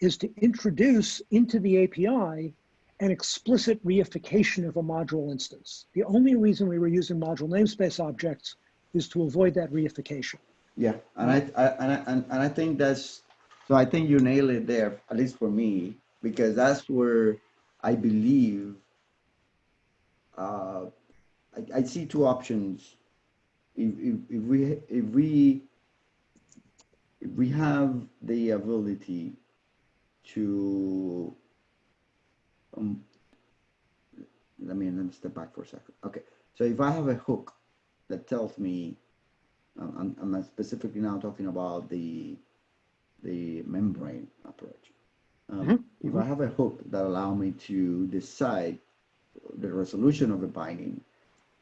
[SPEAKER 1] is to introduce into the API an explicit reification of a module instance. The only reason we were using module namespace objects is to avoid that reification.
[SPEAKER 2] Yeah, and I, I, and I, and, and I think that's, so I think you nailed it there, at least for me, because that's where I believe, uh, I, I see two options. If, if, if we, if we, if we have the ability to, um, let me, let me step back for a second. Okay, so if I have a hook that tells me um, I'm, I'm specifically now talking about the the membrane approach. Um,
[SPEAKER 1] Mhm,
[SPEAKER 2] If I have a hook that allow me to decide the resolution of a binding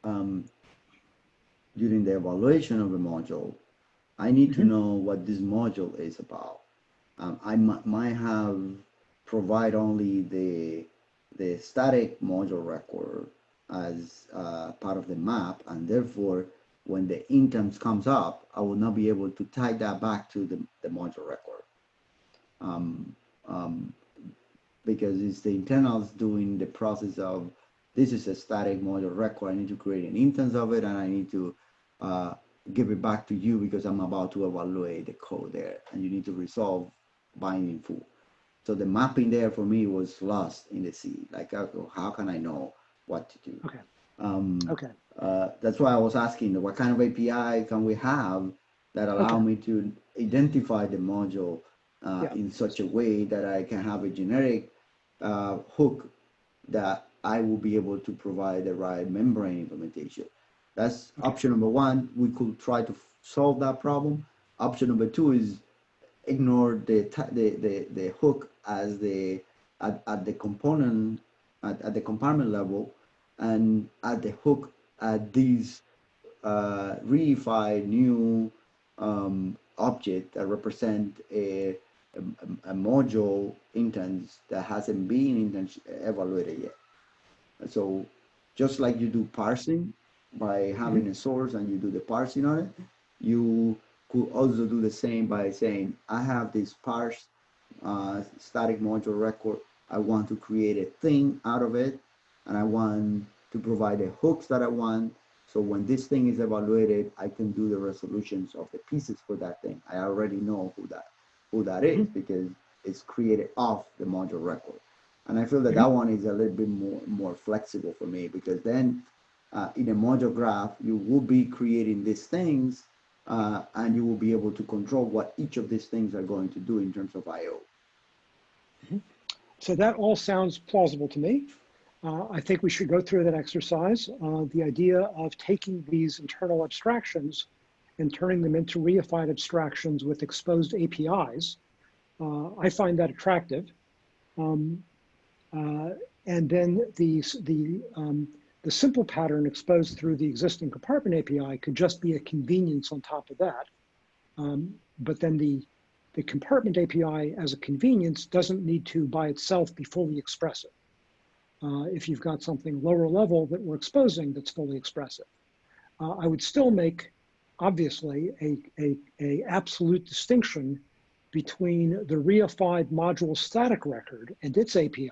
[SPEAKER 2] um, during the evaluation of a module, I need to
[SPEAKER 1] Mhm.
[SPEAKER 2] know what this module is about. Um, I might have provide only the the static module record as uh, part of the map, and therefore when the instance comes up, I will not be able to tie that back to the, the module record. um, um, because it's the internals doing the process of this is a static module record. I need to create an instance of it and I need to uh, give it back to you because I'm about to evaluate the code there and you need to resolve binding foo. So the mapping there for me was lost in the sea. Like, how can I know what to do?
[SPEAKER 1] Okay.
[SPEAKER 2] Um,
[SPEAKER 1] Okay.
[SPEAKER 2] uh, that's why I was asking what kind of API can we have that allow
[SPEAKER 1] Okay.
[SPEAKER 2] me to identify the module uh,
[SPEAKER 1] Yeah.
[SPEAKER 2] in such a way that I can have a generic uh, hook that I will be able to provide the right membrane implementation. That's
[SPEAKER 1] Okay.
[SPEAKER 2] option number one. We could try to solve that problem. Option number two is ignore the the the, the hook as the at, at the component at, at the compartment level and at the hook at these uh, reified new um, object that represent a, a, a module instance that hasn't been evaluated yet. So just like you do parsing by having a source and you do the parsing on it, you could also do the same by saying, I have this parse uh, static module record. I want to create a thing out of it and I want to provide the hooks that I want. So when this thing is evaluated, I can do the resolutions of the pieces for that thing. I already know who that who that is because it's created off the module record. And I feel that that one is a little bit more more flexible for me because then uh, in a module graph, you will be creating these things uh, and you will be able to control what each of these things are going to do in terms of I/O.
[SPEAKER 1] So that all sounds plausible to me. Uh, I think we should go through that exercise. Uh, the idea of taking these internal abstractions and turning them into reified abstractions with exposed APIs, uh, I find that attractive. Um, uh, and then the, the, um, the simple pattern exposed through the existing compartment API could just be a convenience on top of that. Um, but then the, the compartment API as a convenience doesn't need to by itself be fully expressive. Uh, if you've got something lower level that we're exposing that's fully expressive. Uh, I would still make, obviously, a, a, a absolute distinction between the reified module static record and its API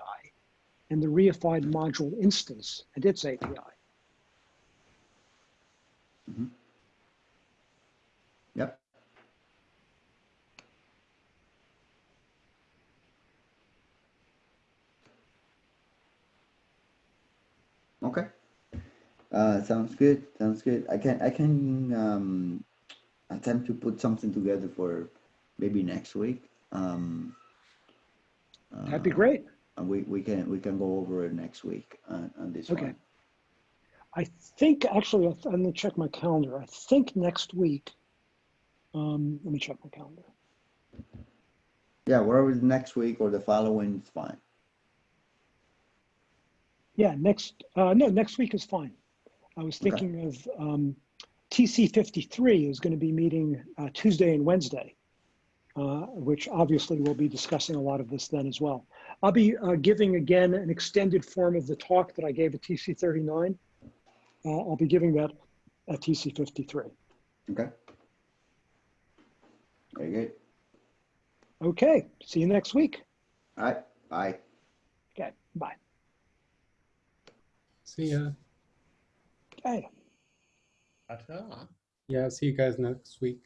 [SPEAKER 1] and the reified module instance and its API.
[SPEAKER 2] Yep. Okay. Uh, sounds good. Sounds good. I can I can um, attempt to put something together for maybe next week. Um,
[SPEAKER 1] That'd be
[SPEAKER 2] uh,
[SPEAKER 1] great.
[SPEAKER 2] And we we can we can go over it next week on, on this
[SPEAKER 1] Okay.
[SPEAKER 2] one.
[SPEAKER 1] I think, actually, I'm going to check my calendar. I think next week, um, let me check my calendar.
[SPEAKER 2] Yeah, whatever is next week or the following is fine.
[SPEAKER 1] Yeah, next, uh, no, next week is fine. I was
[SPEAKER 2] Okay.
[SPEAKER 1] thinking of, um, TC fifty-three is gonna be meeting, uh, Tuesday and Wednesday. Uh, which obviously we'll be discussing a lot of this then as well. I'll be, uh, giving again an extended form of the talk that I gave at TC thirty-nine. Uh, I'll be giving that at TC fifty-three.
[SPEAKER 2] Okay. Very good.
[SPEAKER 1] Okay, see you next week.
[SPEAKER 2] All right. Bye.
[SPEAKER 1] Okay, bye.
[SPEAKER 3] See ya.
[SPEAKER 1] Okay.
[SPEAKER 3] Yeah, see you guys next week.